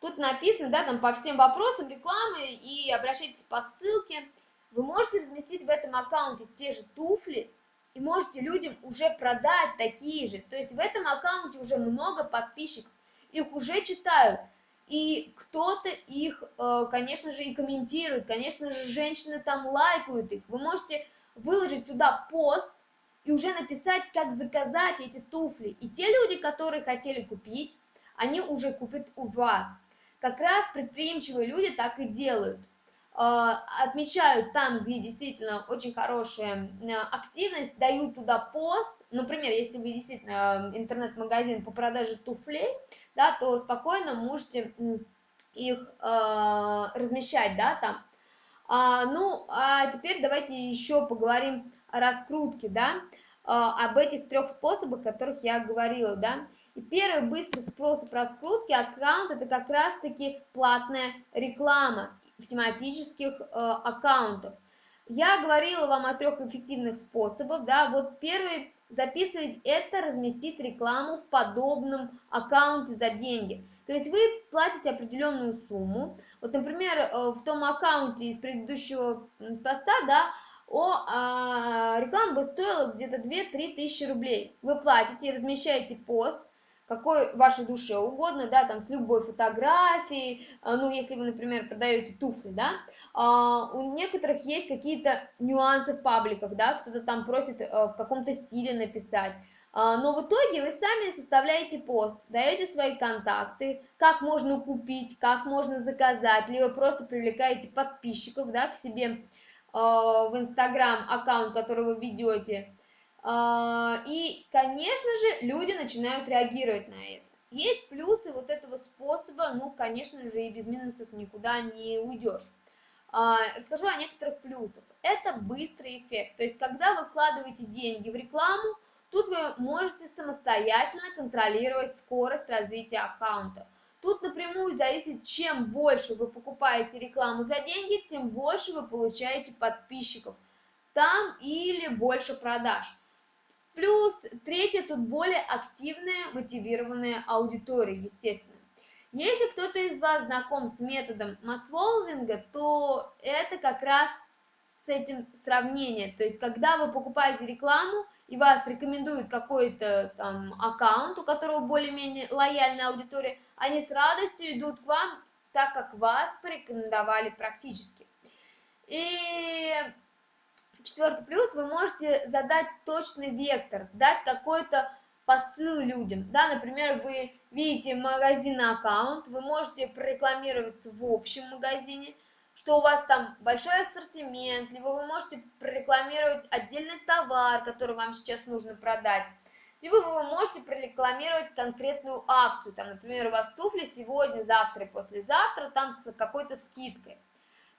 Тут написано, да, там по всем вопросам рекламы и обращайтесь по ссылке. Вы можете разместить в этом аккаунте те же туфли и можете людям уже продать такие же. То есть в этом аккаунте уже много подписчиков, их уже читают. И кто-то их, э, конечно же, и комментирует, конечно же, женщины там лайкают их. Вы можете выложить сюда пост, и уже написать, как заказать эти туфли. И те люди, которые хотели купить, они уже купят у вас. Как раз предприимчивые люди так и делают. А, отмечают там, где действительно очень хорошая активность, дают туда пост. Например, если вы действительно интернет-магазин по продаже туфлей, да, то спокойно можете их э, размещать, да, там. А, ну, а теперь давайте еще поговорим раскрутки, да, а, об этих трех способах, о которых я говорила, да. И первый быстрый способ раскрутки аккаунт это как раз-таки платная реклама в тематических э, аккаунтах. Я говорила вам о трех эффективных способах, да, вот первый записывать это разместить рекламу в подобном аккаунте за деньги. То есть вы платите определенную сумму, вот, например, э, в том аккаунте из предыдущего поста, да, о, а, реклама бы стоила где-то 2-3 тысячи рублей. Вы платите, размещаете пост, какой вашей душе угодно, да, там с любой фотографией, а, ну, если вы, например, продаете туфли, да, а, у некоторых есть какие-то нюансы в пабликах, да, кто-то там просит а, в каком-то стиле написать, а, но в итоге вы сами составляете пост, даете свои контакты, как можно купить, как можно заказать, либо просто привлекаете подписчиков, да, к себе, Э, в Инстаграм аккаунт, который вы ведете. Э, и, конечно же, люди начинают реагировать на это. Есть плюсы вот этого способа, ну, конечно же, и без минусов никуда не уйдешь. Э, расскажу о некоторых плюсах. Это быстрый эффект. То есть, когда вы вкладываете деньги в рекламу, тут вы можете самостоятельно контролировать скорость развития аккаунта. Тут напрямую зависит, чем больше вы покупаете рекламу за деньги, тем больше вы получаете подписчиков там или больше продаж. Плюс третье, тут более активная, мотивированная аудитория, естественно. Если кто-то из вас знаком с методом масс то это как раз с этим сравнение. То есть, когда вы покупаете рекламу, и вас рекомендует какой-то там аккаунт, у которого более-менее лояльная аудитория, они с радостью идут к вам, так как вас порекомендовали практически. И четвертый плюс, вы можете задать точный вектор, дать какой-то посыл людям. Да, например, вы видите магазин аккаунт, вы можете прорекламироваться в общем магазине, что у вас там большой ассортимент, либо вы можете прорекламировать отдельный товар, который вам сейчас нужно продать, либо вы можете прорекламировать конкретную акцию, там, например, у вас туфли сегодня, завтра и послезавтра, там с какой-то скидкой.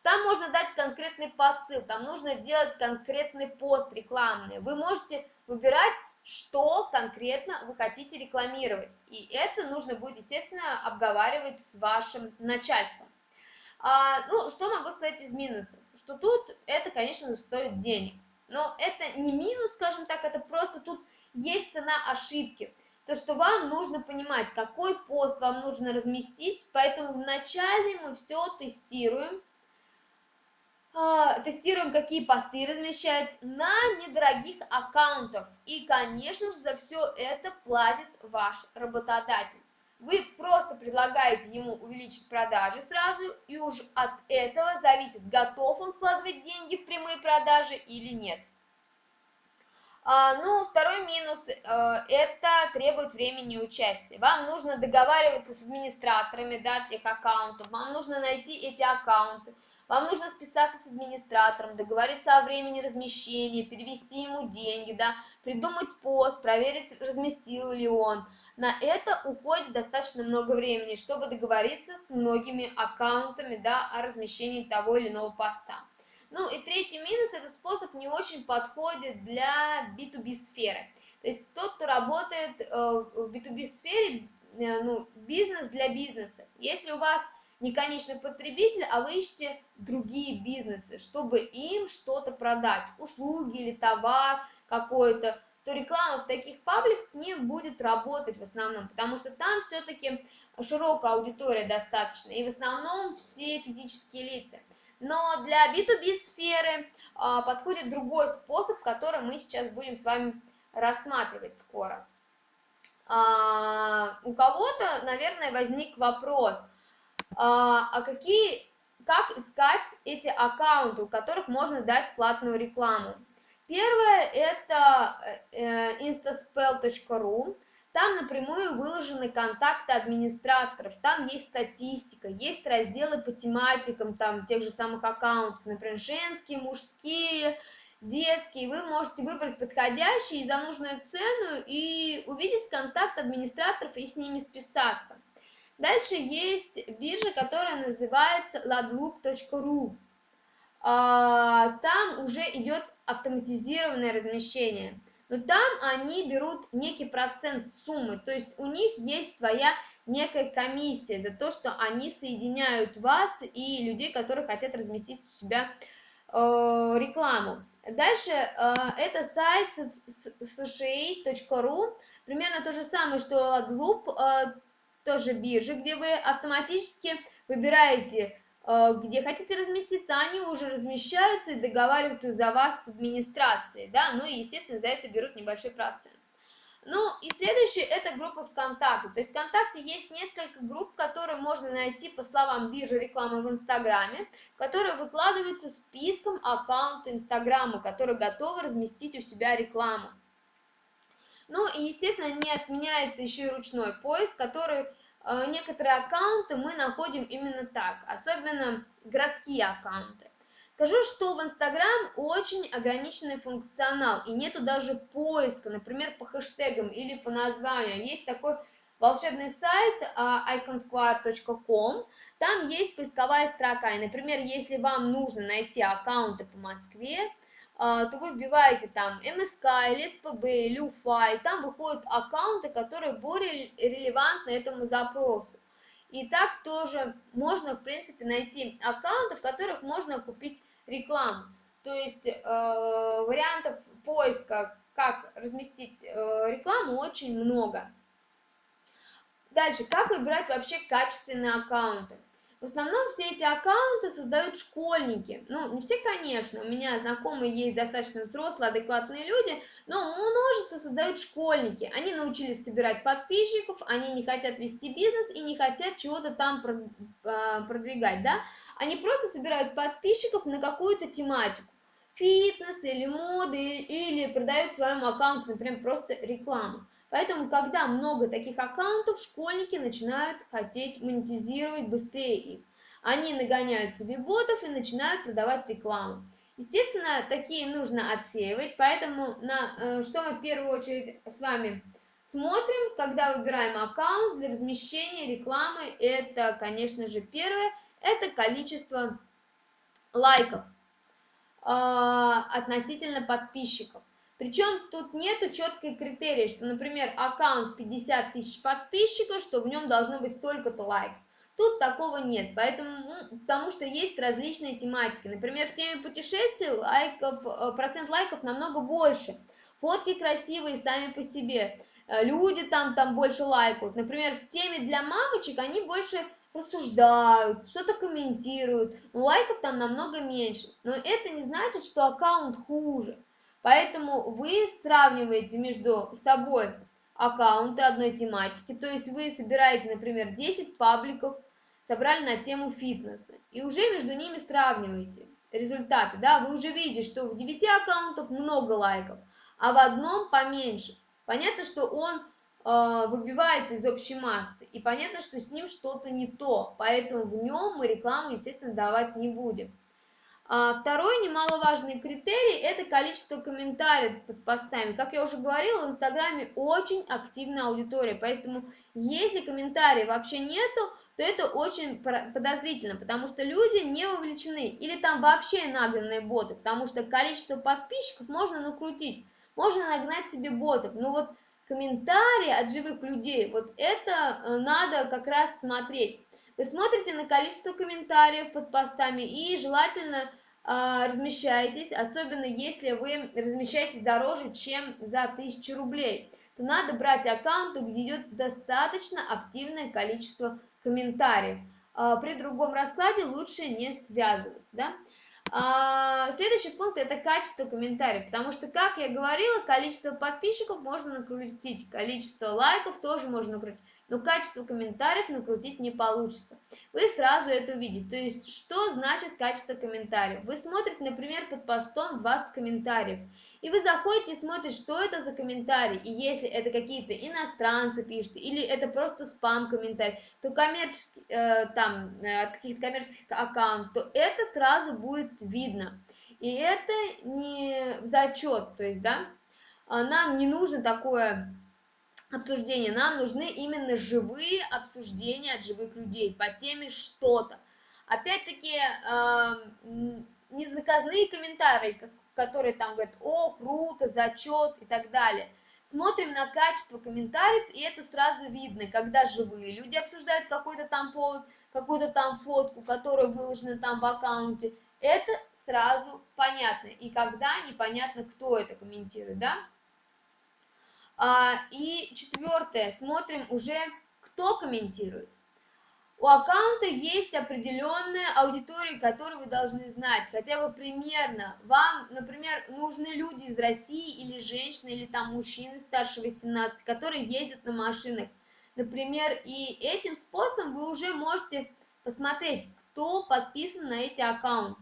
Там можно дать конкретный посыл, там нужно делать конкретный пост рекламный. Вы можете выбирать, что конкретно вы хотите рекламировать. И это нужно будет, естественно, обговаривать с вашим начальством. А, ну, что могу сказать из минусов? Что тут это, конечно, стоит денег. Но это не минус, скажем так, это просто тут есть цена ошибки. То, что вам нужно понимать, какой пост вам нужно разместить, поэтому вначале мы все тестируем, тестируем, какие посты размещать на недорогих аккаунтах. И, конечно же, за все это платит ваш работодатель. Вы просто предлагаете ему увеличить продажи сразу, и уж от этого зависит, готов он вкладывать деньги в прямые продажи или нет. А, ну, второй минус э, – это требует времени и участия. Вам нужно договариваться с администраторами да, тех аккаунтов, вам нужно найти эти аккаунты, вам нужно списаться с администратором, договориться о времени размещения, перевести ему деньги, да, придумать пост, проверить, разместил ли он – на это уходит достаточно много времени, чтобы договориться с многими аккаунтами да, о размещении того или иного поста. Ну и третий минус, этот способ не очень подходит для B2B сферы. То есть тот, кто работает э, в B2B сфере, э, ну, бизнес для бизнеса. Если у вас не конечный потребитель, а вы ищете другие бизнесы, чтобы им что-то продать, услуги или товар какой-то, то реклама в таких пабликах не будет работать в основном, потому что там все-таки широкая аудитория достаточно, и в основном все физические лица. Но для B2B сферы а, подходит другой способ, который мы сейчас будем с вами рассматривать скоро. А, у кого-то, наверное, возник вопрос, а, а какие, как искать эти аккаунты, у которых можно дать платную рекламу? Первое это э, instaspell.ru. Там напрямую выложены контакты администраторов, там есть статистика, есть разделы по тематикам там тех же самых аккаунтов, например, женские, мужские, детские. Вы можете выбрать подходящий за нужную цену и увидеть контакт администраторов и с ними списаться. Дальше есть биржа, которая называется ladloop.ru. А, там уже идет автоматизированное размещение. Но там они берут некий процент суммы, то есть у них есть своя некая комиссия за то, что они соединяют вас и людей, которые хотят разместить у себя э, рекламу. Дальше э, это сайт sha.ru, примерно то же самое, что AdLoop, э, тоже биржа, где вы автоматически выбираете Э, где хотите разместиться, они уже размещаются и договариваются за вас с администрацией, да, ну и, естественно, за это берут небольшой процент. Ну и следующее это группа ВКонтакте. То есть ВКонтакте есть несколько групп, которые можно найти по словам биржи рекламы в Инстаграме, которые выкладываются списком аккаунта Инстаграма, которые готовы разместить у себя рекламу. Ну и, естественно, не отменяется еще и ручной поиск, который Э, некоторые аккаунты мы находим именно так, особенно городские аккаунты. Скажу, что в Инстаграм очень ограниченный функционал, и нету даже поиска, например, по хэштегам или по названию. Есть такой волшебный сайт iconsquare.com, там есть поисковая строка, и, например, если вам нужно найти аккаунты по Москве, а, то вы вбиваете там МСК или СПБ или УФА, и там выходят аккаунты, которые более релевантны этому запросу. И так тоже можно, в принципе, найти аккаунты, в которых можно купить рекламу. То есть э, вариантов поиска, как разместить э, рекламу, очень много. Дальше, как выбирать вообще качественные аккаунты? В основном все эти аккаунты создают школьники. Ну, не все, конечно, у меня знакомые есть достаточно взрослые, адекватные люди, но множество создают школьники. Они научились собирать подписчиков, они не хотят вести бизнес и не хотят чего-то там а, продвигать, да. Они просто собирают подписчиков на какую-то тематику. Фитнес или моды, или продают своему аккаунту, например, просто рекламу. Поэтому, когда много таких аккаунтов, школьники начинают хотеть монетизировать быстрее их. Они нагоняют себе ботов и начинают продавать рекламу. Естественно, такие нужно отсеивать, поэтому на э, что мы в первую очередь с вами смотрим, когда выбираем аккаунт для размещения рекламы, это, конечно же, первое, это количество лайков э, относительно подписчиков. Причем тут нету четкой критерии, что, например, аккаунт 50 тысяч подписчиков, что в нем должно быть столько-то лайков. Тут такого нет, поэтому, ну, потому что есть различные тематики. Например, в теме путешествий лайков, э, процент лайков намного больше. Фотки красивые сами по себе. Э, люди там, там больше лайкают. Например, в теме для мамочек они больше рассуждают, что-то комментируют. Лайков там намного меньше. Но это не значит, что аккаунт хуже. Поэтому вы сравниваете между собой аккаунты одной тематики, то есть вы собираете, например, 10 пабликов, собрали на тему фитнеса, и уже между ними сравниваете результаты, да, вы уже видите, что в 9 аккаунтов много лайков, а в одном поменьше. Понятно, что он э, выбивается из общей массы, и понятно, что с ним что-то не то, поэтому в нем мы рекламу, естественно, давать не будем. А второй немаловажный критерий – это количество комментариев под постами. Как я уже говорила, в Инстаграме очень активная аудитория, поэтому если комментариев вообще нету, то это очень подозрительно, потому что люди не вовлечены, или там вообще нагнанные боты, потому что количество подписчиков можно накрутить, можно нагнать себе ботов, но вот комментарии от живых людей, вот это э, надо как раз смотреть. Вы смотрите на количество комментариев под постами и желательно э, размещаетесь, особенно если вы размещаетесь дороже, чем за 1000 рублей, то надо брать аккаунты, где идет достаточно активное количество комментариев. Э, при другом раскладе лучше не связываться. Да? А, следующий пункт это качество комментариев, потому что, как я говорила, количество подписчиков можно накрутить, количество лайков тоже можно накрутить но качество комментариев накрутить не получится. Вы сразу это увидите. То есть, что значит качество комментариев? Вы смотрите, например, под постом 20 комментариев, и вы заходите и смотрите, что это за комментарии, и если это какие-то иностранцы пишут, или это просто спам-комментарий, то коммерческий, э, там, э, каких-то коммерческих аккаунтов, то это сразу будет видно. И это не зачет, то есть, да, а нам не нужно такое обсуждения. Нам нужны именно живые обсуждения от живых людей по теме что-то. Опять-таки, э, незаказные комментарии, которые там говорят, о, круто, зачет и так далее. Смотрим на качество комментариев, и это сразу видно, когда живые люди обсуждают какой-то там повод, какую-то там фотку, которая выложена там в аккаунте. Это сразу понятно. И когда непонятно, кто это комментирует, да? А, и четвертое, смотрим уже, кто комментирует. У аккаунта есть определенная аудитория, которую вы должны знать, хотя бы примерно. Вам, например, нужны люди из России или женщины, или там мужчины старше 18, которые ездят на машинах. Например, и этим способом вы уже можете посмотреть, кто подписан на эти аккаунты.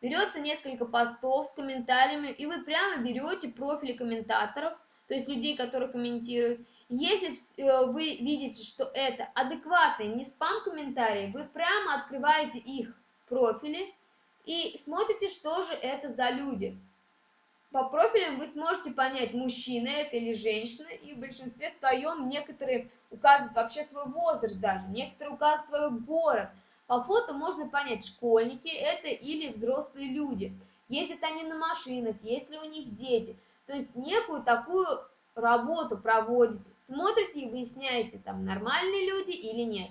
Берется несколько постов с комментариями, и вы прямо берете профили комментаторов, то есть людей, которые комментируют. Если э, вы видите, что это адекватные, не спам-комментарии, вы прямо открываете их профили и смотрите, что же это за люди. По профилям вы сможете понять, мужчина это или женщина, и в большинстве своем некоторые указывают вообще свой возраст даже, некоторые указывают свой город. По фото можно понять, школьники это или взрослые люди. Ездят они на машинах, есть ли у них дети. То есть некую такую работу проводите, смотрите и выясняете, там нормальные люди или нет.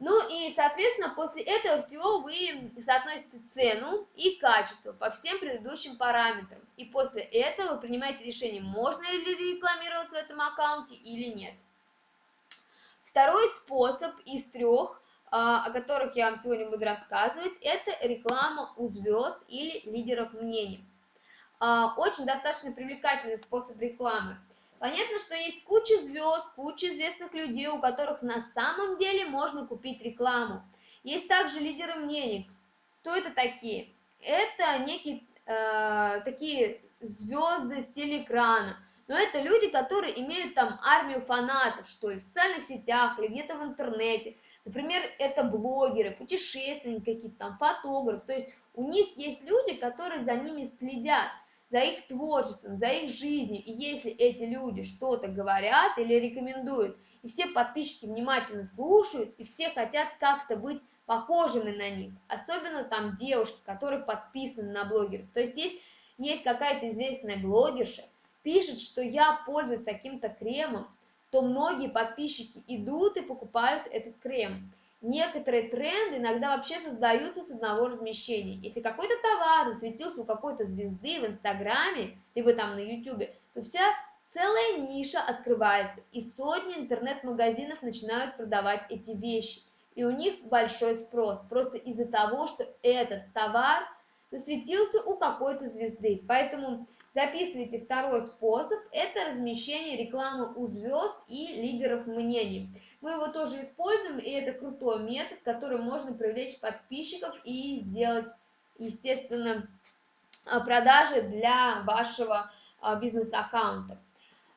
Ну и, соответственно, после этого всего вы соотносите цену и качество по всем предыдущим параметрам. И после этого вы принимаете решение, можно ли рекламироваться в этом аккаунте или нет. Второй способ из трех а, о которых я вам сегодня буду рассказывать, это реклама у звезд или лидеров мнений. А, очень достаточно привлекательный способ рекламы. Понятно, что есть куча звезд, куча известных людей, у которых на самом деле можно купить рекламу. Есть также лидеры мнений. Кто это такие? Это некие э, такие звезды с телеэкрана. Но это люди, которые имеют там армию фанатов, что ли, в социальных сетях или где-то в интернете. Например, это блогеры, путешественники какие-то там, фотографы. То есть у них есть люди, которые за ними следят, за их творчеством, за их жизнью. И если эти люди что-то говорят или рекомендуют, и все подписчики внимательно слушают, и все хотят как-то быть похожими на них, особенно там девушки, которые подписаны на блогеров. То есть есть, есть какая-то известная блогерша, пишет, что я пользуюсь таким-то кремом, то многие подписчики идут и покупают этот крем. Некоторые тренды иногда вообще создаются с одного размещения. Если какой-то товар засветился у какой-то звезды в Инстаграме, либо там на Ютубе, то вся целая ниша открывается, и сотни интернет-магазинов начинают продавать эти вещи. И у них большой спрос, просто из-за того, что этот товар засветился у какой-то звезды. Поэтому Записывайте второй способ, это размещение рекламы у звезд и лидеров мнений. Мы его тоже используем, и это крутой метод, который можно привлечь подписчиков и сделать, естественно, а, продажи для вашего а, бизнес-аккаунта.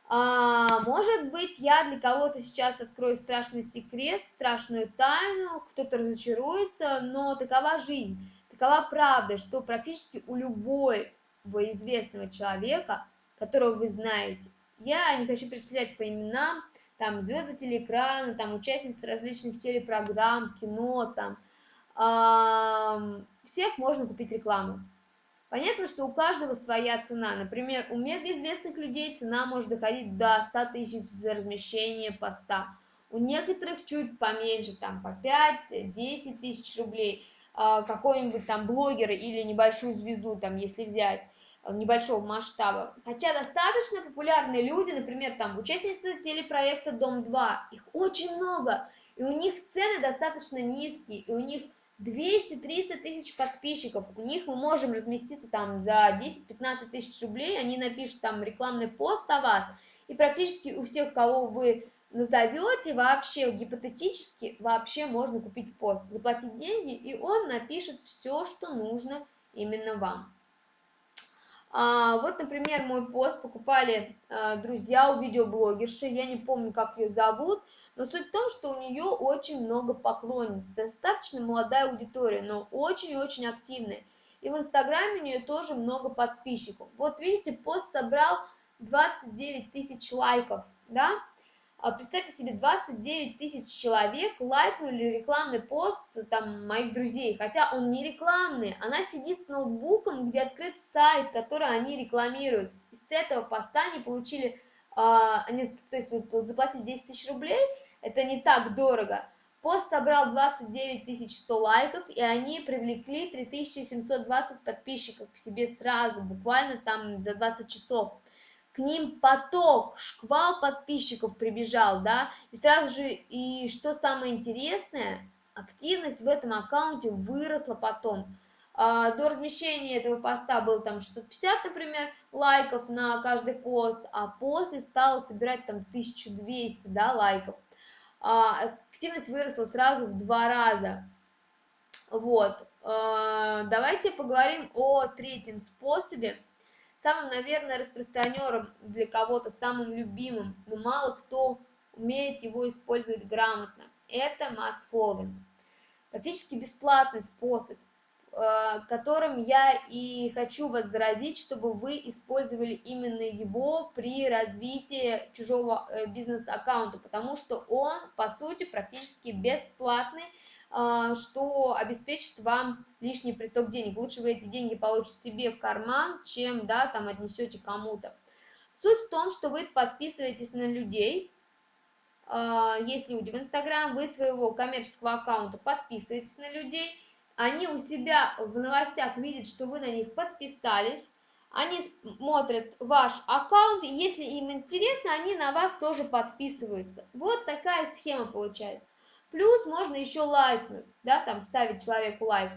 А, может быть, я для кого-то сейчас открою страшный секрет, страшную тайну, кто-то разочаруется, но такова жизнь, такова правда, что практически у любой известного человека, которого вы знаете. Я не хочу перечислять по именам, там звезды телеэкрана, там участницы различных телепрограмм, кино, там, э, всех можно купить рекламу. Понятно, что у каждого своя цена. Например, у мегаизвестных людей цена может доходить до 100 тысяч за размещение поста. У некоторых чуть поменьше, там по 5-10 тысяч рублей. А, какой-нибудь там блогера или небольшую звезду, там, если взять небольшого масштаба. Хотя достаточно популярные люди, например, там участницы телепроекта «Дом-2», их очень много, и у них цены достаточно низкие, и у них 200-300 тысяч подписчиков, у них мы можем разместиться там за 10-15 тысяч рублей, они напишут там рекламный пост о вас, и практически у всех, кого вы назовете, вообще гипотетически, вообще можно купить пост, заплатить деньги, и он напишет все, что нужно именно вам. А, вот, например, мой пост покупали а, друзья у видеоблогерши, я не помню, как ее зовут, но суть в том, что у нее очень много поклонниц, достаточно молодая аудитория, но очень-очень активная. И в Инстаграме у нее тоже много подписчиков. Вот видите, пост собрал 29 тысяч лайков, да? А представьте себе, 29 тысяч человек лайкнули рекламный пост там моих друзей, хотя он не рекламный, она сидит с ноутбуком, где открыт сайт, который они рекламируют. И с этого поста они получили, а, они, то есть вот, вот заплатили 10 тысяч рублей, это не так дорого. Пост собрал 29 100 лайков, и они привлекли 3720 подписчиков к себе сразу, буквально там за 20 часов к ним поток, шквал подписчиков прибежал, да, и сразу же, и что самое интересное, активность в этом аккаунте выросла потом. А, до размещения этого поста было там 650, например, лайков на каждый пост, а после стало собирать там 1200, да, лайков. А, активность выросла сразу в два раза. Вот, а, давайте поговорим о третьем способе – самым, наверное, распространенным для кого-то, самым любимым, но мало кто умеет его использовать грамотно. Это масс-фолловинг. Практически бесплатный способ, э, которым я и хочу вас заразить, чтобы вы использовали именно его при развитии чужого э, бизнес-аккаунта, потому что он, по сути, практически бесплатный, что обеспечит вам лишний приток денег. Лучше вы эти деньги получите себе в карман, чем, да, там отнесете кому-то. Суть в том, что вы подписываетесь на людей, а, есть люди в Инстаграм, вы своего коммерческого аккаунта подписываетесь на людей, они у себя в новостях видят, что вы на них подписались, они смотрят ваш аккаунт, и если им интересно, они на вас тоже подписываются. Вот такая схема получается. Плюс можно еще лайкнуть, да, там ставить человеку лайк.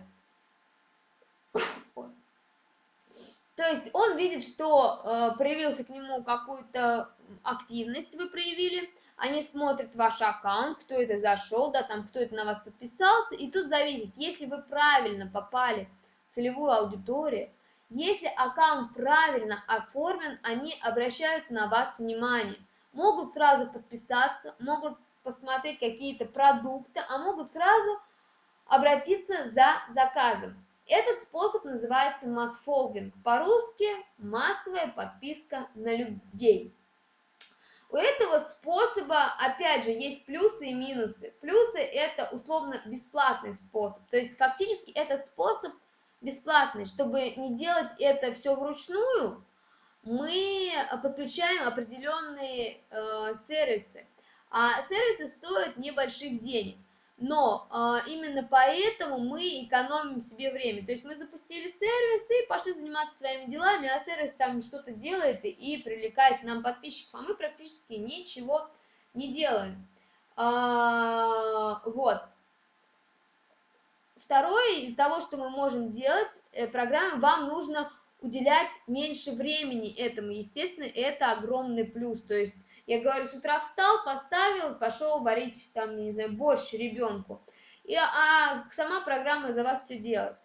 То есть он видит, что э, проявился к нему какую-то активность вы проявили, они смотрят ваш аккаунт, кто это зашел, да, там, кто это на вас подписался, и тут зависит, если вы правильно попали в целевую аудиторию, если аккаунт правильно оформлен, они обращают на вас внимание. Могут сразу подписаться, могут посмотреть какие-то продукты, а могут сразу обратиться за заказом. Этот способ называется масс-фолдинг, по-русски массовая подписка на людей. У этого способа, опять же, есть плюсы и минусы. Плюсы – это условно бесплатный способ, то есть фактически этот способ бесплатный. Чтобы не делать это все вручную, мы подключаем определенные э, сервисы, а сервисы стоят небольших денег но э, именно поэтому мы экономим себе время. То есть мы запустили сервис и пошли заниматься своими делами, а сервис там что-то делает и привлекает нам подписчиков, а мы практически ничего не делаем. А, вот. Второе, из того, что мы можем делать, э, программе, вам нужно уделять меньше времени этому. Естественно, это огромный плюс. То есть я говорю, с утра встал, поставил, пошел варить там, не знаю, борщ ребенку. И, а сама программа за вас все делает.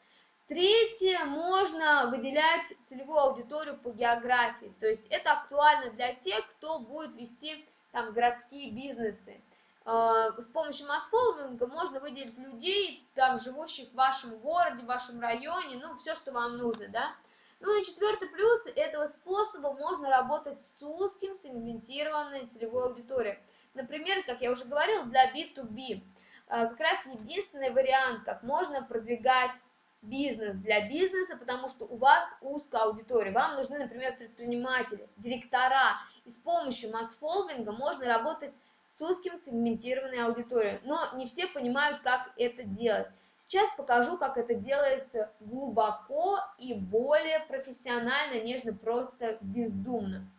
Третье, можно выделять целевую аудиторию по географии. То есть это актуально для тех, кто будет вести там городские бизнесы. А, с помощью масс-фолловинга можно выделить людей, там, живущих в вашем городе, в вашем районе, ну, все, что вам нужно, да. Ну и четвертый плюс этого способа можно работать с узким сегментированной целевой аудиторией. Например, как я уже говорила, для B2B. А, как раз единственный вариант, как можно продвигать бизнес для бизнеса, потому что у вас узкая аудитория. Вам нужны, например, предприниматели, директора. И с помощью масс-фолвинга можно работать с узким сегментированной аудиторией. Но не все понимают, как это делать. Сейчас покажу, как это делается глубоко и более профессионально, нежно просто бездумно.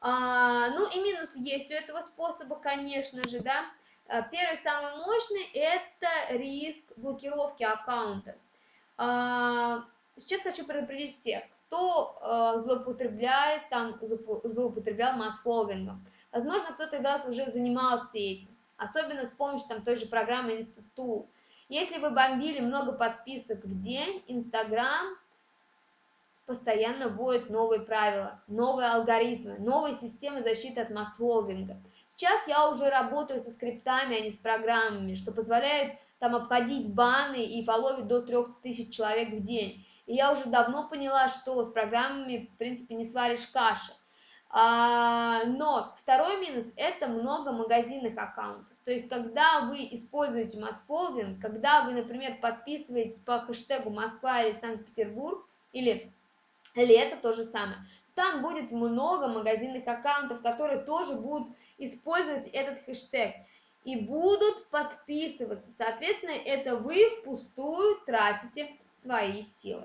А, ну и минус есть у этого способа, конечно же, да. А, первый, самый мощный, это риск блокировки аккаунта. А, сейчас хочу предупредить всех, кто а, злоупотребляет, там, злоупотреблял масс-фолвингом. Возможно, кто-то из вас уже занимался этим, особенно с помощью там, той же программы Институт. Если вы бомбили много подписок в день, Инстаграм постоянно вводит новые правила, новые алгоритмы, новые системы защиты от масс-волвинга. Сейчас я уже работаю со скриптами, а не с программами, что позволяет там обходить баны и половить до 3000 человек в день. И я уже давно поняла, что с программами, в принципе, не сваришь каши. А, но второй минус – это много магазинных аккаунтов. То есть, когда вы используете масс-фолдинг, когда вы, например, подписываетесь по хэштегу Москва или Санкт-Петербург, или лето, то же самое, там будет много магазинных аккаунтов, которые тоже будут использовать этот хэштег и будут подписываться. Соответственно, это вы впустую тратите свои силы.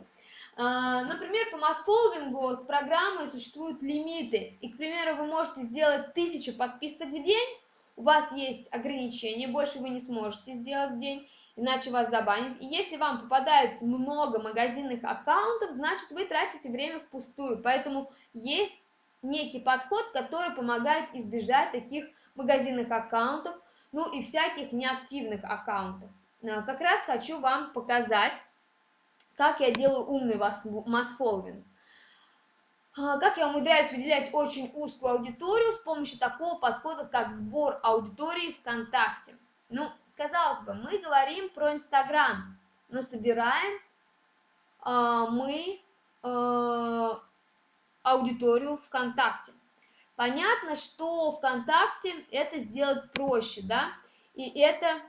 А, например, по масс-фолвингу с программой существуют лимиты. И, к примеру, вы можете сделать тысячу подписок в день, у вас есть ограничения, больше вы не сможете сделать в день, иначе вас забанят. И если вам попадается много магазинных аккаунтов, значит вы тратите время впустую. Поэтому есть некий подход, который помогает избежать таких магазинных аккаунтов, ну и всяких неактивных аккаунтов. А, как раз хочу вам показать, как я делаю умный масс-фолловинг. А, как я умудряюсь выделять очень узкую аудиторию с помощью такого подхода, как сбор аудитории ВКонтакте. Ну, казалось бы, мы говорим про Инстаграм, но собираем э, мы э, аудиторию ВКонтакте. Понятно, что ВКонтакте это сделать проще, да, и это,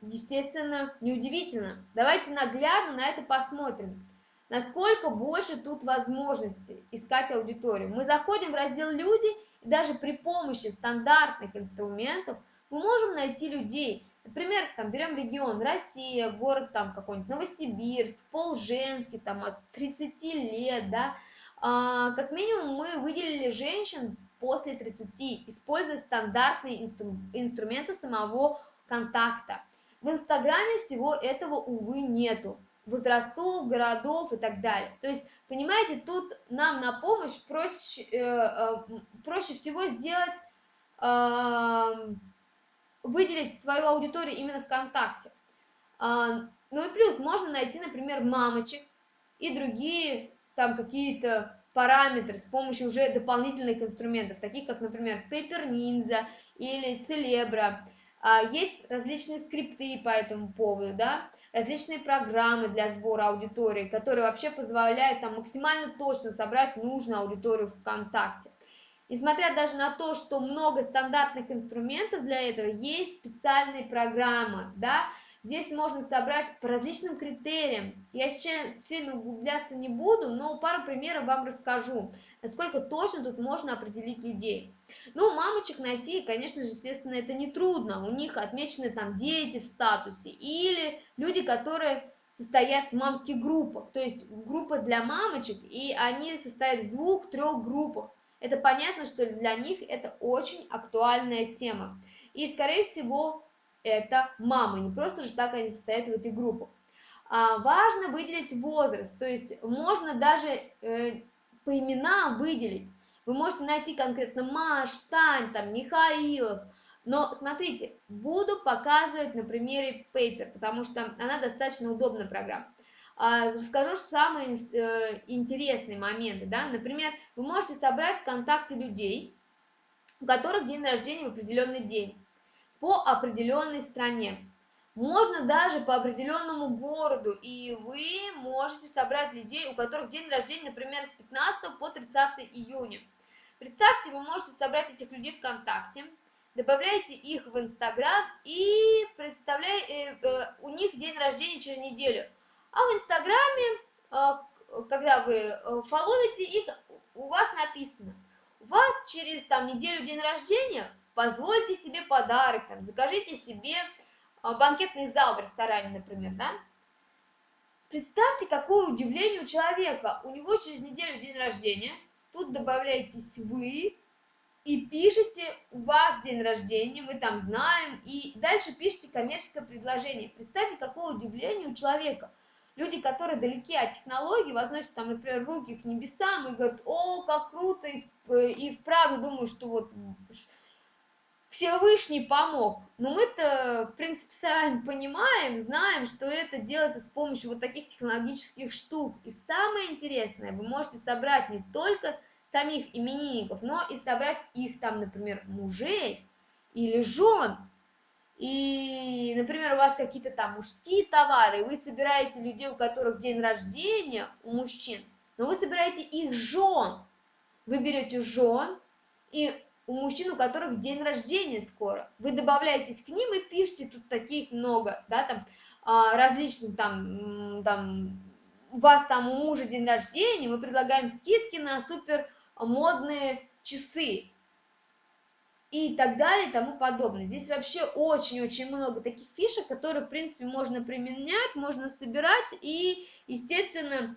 естественно, неудивительно. Давайте наглядно на это посмотрим. Насколько больше тут возможностей искать аудиторию. Мы заходим в раздел «Люди», и даже при помощи стандартных инструментов мы можем найти людей. Например, там берем регион Россия, город там какой-нибудь Новосибирск, пол женский, там от 30 лет, да. А, как минимум мы выделили женщин после 30, используя стандартные инстру инструменты самого контакта. В Инстаграме всего этого, увы, нету. Возрастов, городов и так далее. То есть, понимаете, тут нам на помощь проще, э, э, проще всего сделать, э, выделить свою аудиторию именно ВКонтакте. Э, ну и плюс, можно найти, например, мамочек и другие там какие-то параметры с помощью уже дополнительных инструментов, таких как, например, Paper Ninja или Celebra. А, есть различные скрипты по этому поводу, да, различные программы для сбора аудитории, которые вообще позволяют там максимально точно собрать нужную аудиторию ВКонтакте. Несмотря даже на то, что много стандартных инструментов для этого, есть специальные программы, да, Здесь можно собрать по различным критериям. Я сейчас сильно углубляться не буду, но пару примеров вам расскажу, насколько точно тут можно определить людей. Ну, мамочек найти, конечно же, естественно, это не трудно. У них отмечены там дети в статусе или люди, которые состоят в мамских группах, то есть группа для мамочек, и они состоят в двух-трех группах. Это понятно, что для них это очень актуальная тема. И, скорее всего, это мамы, не просто же так они состоят в этой группе. А, важно выделить возраст, то есть можно даже э, по именам выделить. Вы можете найти конкретно Маш, Тань, там, Михаилов, но смотрите, буду показывать на примере Paper, потому что она достаточно удобная программа. А, расскажу самые э, интересные моменты, да, например, вы можете собрать ВКонтакте людей, у которых день рождения в определенный день по определенной стране. Можно даже по определенному городу, и вы можете собрать людей, у которых день рождения, например, с 15 по 30 июня. Представьте, вы можете собрать этих людей ВКонтакте, добавляете их в Инстаграм и представляете, э, э, у них день рождения через неделю. А в Инстаграме, э, когда вы э, фоловите их, у вас написано, у вас через там неделю день рождения – позвольте себе подарок, там, закажите себе а, банкетный зал в ресторане, например, да? Представьте, какое удивление у человека. У него через неделю день рождения, тут добавляетесь вы и пишете, у вас день рождения, мы там знаем, и дальше пишите коммерческое предложение. Представьте, какое удивление у человека. Люди, которые далеки от технологий, возносят там, например, руки к небесам и говорят, о, как круто, и, э, вправду думаю, что вот Всевышний помог. Но мы-то, в принципе, сами понимаем, знаем, что это делается с помощью вот таких технологических штук. И самое интересное, вы можете собрать не только самих именинников, но и собрать их там, например, мужей или жен. И, например, у вас какие-то там мужские товары, вы собираете людей, у которых день рождения, у мужчин, но вы собираете их жен. Вы берете жен, и у мужчин, у которых день рождения скоро. Вы добавляетесь к ним и пишите, тут таких много, да, там, а, различных, там, там, у вас там у мужа день рождения, мы предлагаем скидки на супер модные часы и так далее и тому подобное. Здесь вообще очень-очень много таких фишек, которые, в принципе, можно применять, можно собирать и, естественно,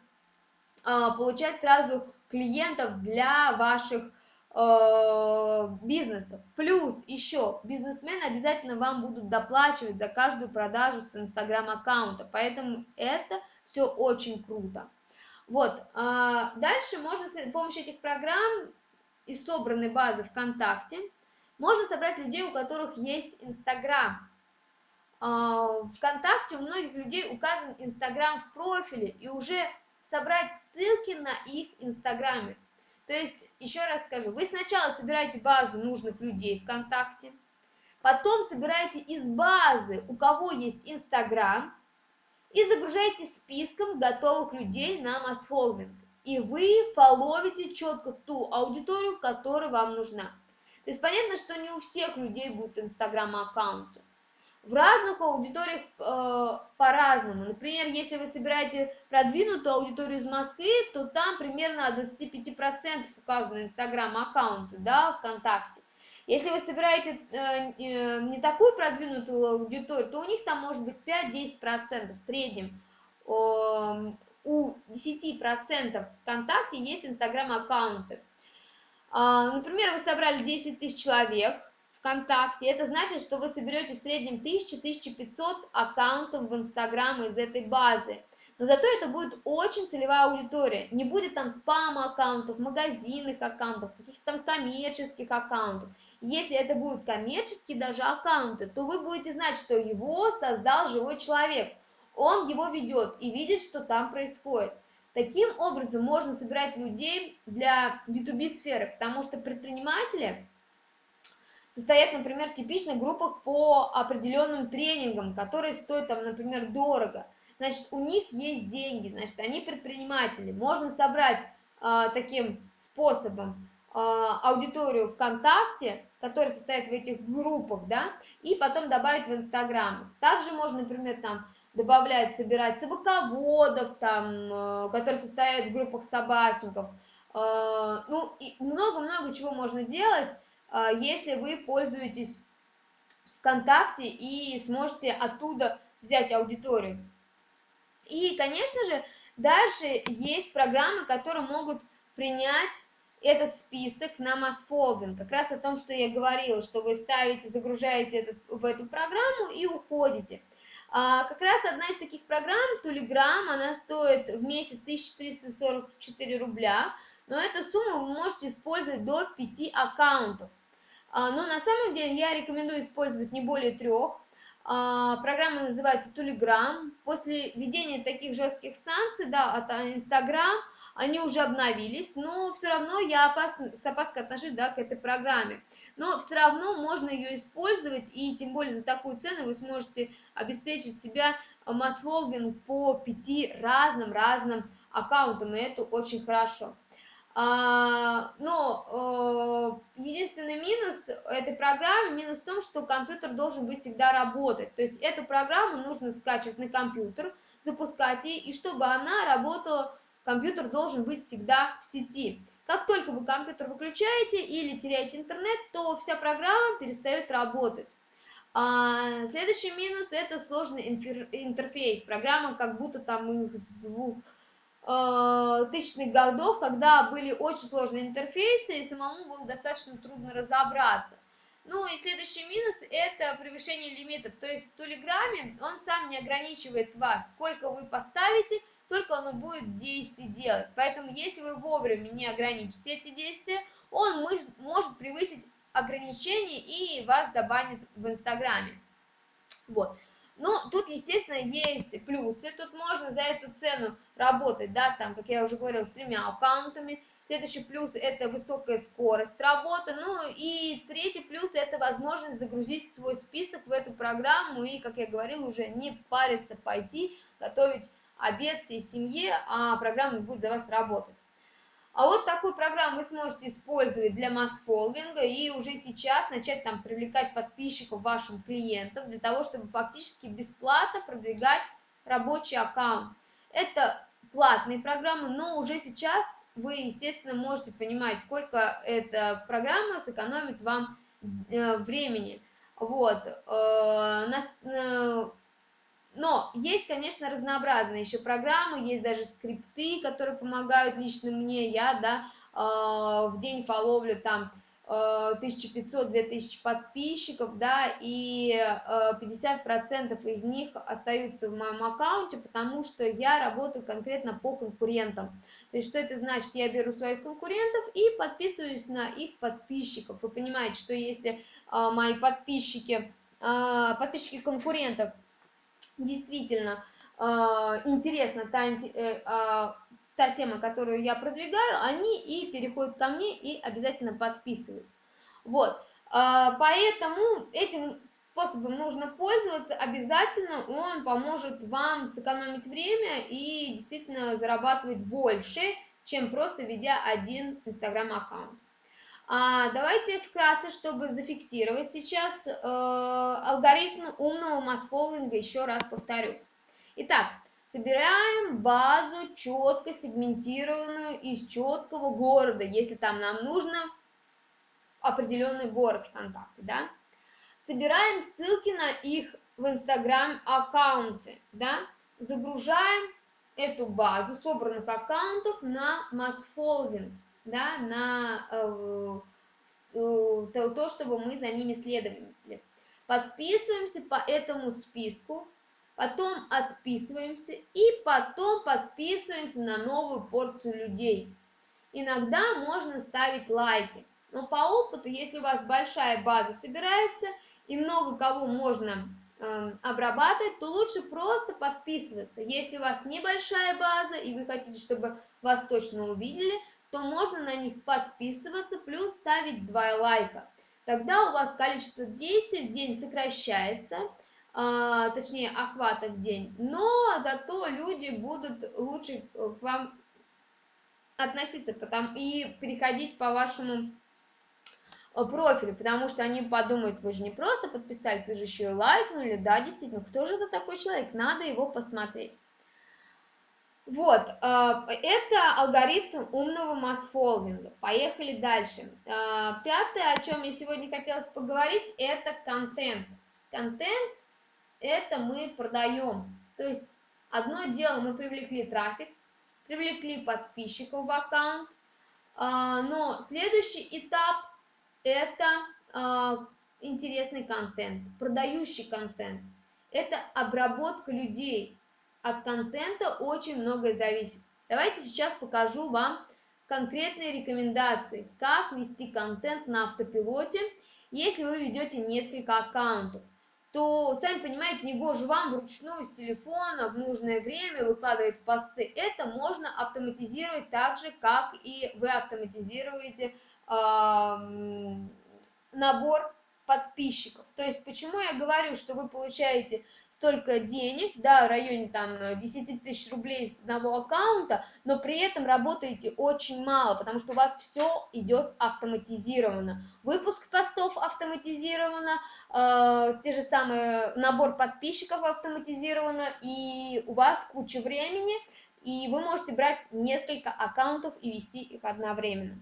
а, получать сразу клиентов для ваших бизнесов. Плюс еще бизнесмены обязательно вам будут доплачивать за каждую продажу с инстаграм аккаунта, поэтому это все очень круто. Вот, а, дальше можно с помощью этих программ и собранной базы ВКонтакте можно собрать людей, у которых есть Инстаграм. А, ВКонтакте у многих людей указан Инстаграм в профиле и уже собрать ссылки на их Инстаграме. То есть, еще раз скажу, вы сначала собираете базу нужных людей ВКонтакте, потом собираете из базы, у кого есть Инстаграм, и загружаете списком готовых людей на масс-фолловинг. И вы фоловите четко ту аудиторию, которая вам нужна. То есть понятно, что не у всех людей будут инстаграм-аккаунты. В разных аудиториях э, по-разному. Например, если вы собираете продвинутую аудиторию из Москвы, то там примерно от 25% указаны инстаграм-аккаунты, да, ВКонтакте. Если вы собираете э, э, не такую продвинутую аудиторию, то у них там может быть 5-10% в среднем. Э, у 10% ВКонтакте есть инстаграм-аккаунты. Э, например, вы собрали 10 тысяч человек, ВКонтакте, это значит, что вы соберете в среднем 1000-1500 аккаунтов в Инстаграм из этой базы. Но зато это будет очень целевая аудитория. Не будет там спама аккаунтов, магазинных аккаунтов, каких-то там коммерческих аккаунтов. Если это будут коммерческие даже аккаунты, то вы будете знать, что его создал живой человек. Он его ведет и видит, что там происходит. Таким образом можно собирать людей для B2B сферы, потому что предприниматели состоят, например, в типичных группах по определенным тренингам, которые стоят, там, например, дорого. Значит, у них есть деньги, значит, они предприниматели. Можно собрать э, таким способом э, аудиторию ВКонтакте, которая состоит в этих группах, да, и потом добавить в Инстаграм. Также можно, например, там добавлять, собирать собаководов, там, э, которые состоят в группах собачников. Э, ну, и много-много чего можно делать, если вы пользуетесь ВКонтакте и сможете оттуда взять аудиторию. И, конечно же, дальше есть программы, которые могут принять этот список на масс-фолдинг. Как раз о том, что я говорила, что вы ставите, загружаете этот, в эту программу и уходите. А, как раз одна из таких программ, Telegram, она стоит в месяц 1344 рубля, но эту сумму вы можете использовать до 5 аккаунтов. А, но на самом деле я рекомендую использовать не более трех. А, программа называется Telegram. После введения таких жестких санкций, да, от Instagram, они уже обновились, но все равно я опасно, с опаской отношусь да, к этой программе. Но все равно можно ее использовать, и тем более за такую цену вы сможете обеспечить себя масс-фолдинг по пяти разным-разным аккаунтам, и это очень хорошо. А, но э, единственный минус этой программы, минус в том, что компьютер должен быть всегда работать. То есть эту программу нужно скачивать на компьютер, запускать ее, и чтобы она работала, компьютер должен быть всегда в сети. Как только вы компьютер выключаете или теряете интернет, то вся программа перестает работать. А, следующий минус это сложный интерфейс. Программа как будто там их двух тысячных годов, когда были очень сложные интерфейсы, и самому было достаточно трудно разобраться. Ну и следующий минус – это превышение лимитов. То есть в Телеграме он сам не ограничивает вас. Сколько вы поставите, только он будет действий делать. Поэтому если вы вовремя не ограничите эти действия, он может превысить ограничения и вас забанит в Инстаграме. Вот. Но тут, естественно, есть плюсы. Тут можно за эту цену работать, да, там, как я уже говорила, с тремя аккаунтами. Следующий плюс – это высокая скорость работы. Ну и третий плюс – это возможность загрузить свой список в эту программу и, как я говорила, уже не париться пойти, готовить обед всей семье, а программа будет за вас работать. А вот такую программу вы сможете использовать для масс-фолдинга и уже сейчас начать там привлекать подписчиков вашим клиентам для того, чтобы фактически бесплатно продвигать рабочий аккаунт. Это платные программы, но уже сейчас вы, естественно, можете понимать, сколько эта программа сэкономит вам э, времени. Вот. Но есть, конечно, разнообразные еще программы, есть даже скрипты, которые помогают лично мне, я, да, а, в день фоловлю там 1500-2000 а, подписчиков, да, и 50% а, из них остаются в моем аккаунте, потому что я работаю конкретно по конкурентам. То есть, что это значит? Я беру своих конкурентов и подписываюсь на их подписчиков. Вы понимаете, что если мои подписчики, подписчики конкурентов действительно э, интересна та, э, э, та тема, которую я продвигаю, они и переходят ко мне и обязательно подписываются. Вот, э, поэтому этим способом нужно пользоваться обязательно, он поможет вам сэкономить время и действительно зарабатывать больше, чем просто ведя один инстаграм-аккаунт. А, давайте вкратце, чтобы зафиксировать сейчас э, алгоритм умного масс-фоллинга, еще раз повторюсь. Итак, собираем базу четко сегментированную из четкого города, если там нам нужно определенный город ВКонтакте, да. Собираем ссылки на их в Инстаграм аккаунте, да. Загружаем эту базу собранных аккаунтов на масс-фоллинг да, на, э, то, то, чтобы мы за ними следовали. Подписываемся по этому списку, потом отписываемся и потом подписываемся на новую порцию людей. Иногда можно ставить лайки, но по опыту, если у вас большая база собирается и много кого можно э, обрабатывать, то лучше просто подписываться. Если у вас небольшая база и вы хотите, чтобы вас точно увидели, то можно на них подписываться, плюс ставить два лайка. Тогда у вас количество действий в день сокращается, а, точнее охвата в день, но зато люди будут лучше к вам относиться потом, и переходить по вашему э, профилю, потому что они подумают, вы же не просто подписались, вы же еще и лайкнули, да, действительно, кто же это такой человек, надо его посмотреть. Вот, э, это алгоритм умного масс-фолдинга. Поехали дальше. Э, пятое, о чем я сегодня хотела поговорить, это контент. Контент – это мы продаем. То есть, одно дело, мы привлекли трафик, привлекли подписчиков в аккаунт, э, но следующий этап – это интересный контент, продающий контент. Это обработка людей, от контента очень многое зависит. Давайте сейчас покажу вам конкретные рекомендации, как вести контент на автопилоте, если вы ведете несколько аккаунтов то, сами понимаете, не гоже вам вручную с телефона в нужное время выкладывать посты. Это можно автоматизировать так же, как и вы автоматизируете э, набор подписчиков. То есть, почему я говорю, что вы получаете столько денег, да, в районе там 10 тысяч рублей с одного аккаунта, но при этом работаете очень мало, потому что у вас все идет автоматизированно. Выпуск постов автоматизировано, э, те же самые набор подписчиков автоматизировано, и у вас куча времени, и вы можете брать несколько аккаунтов и вести их одновременно.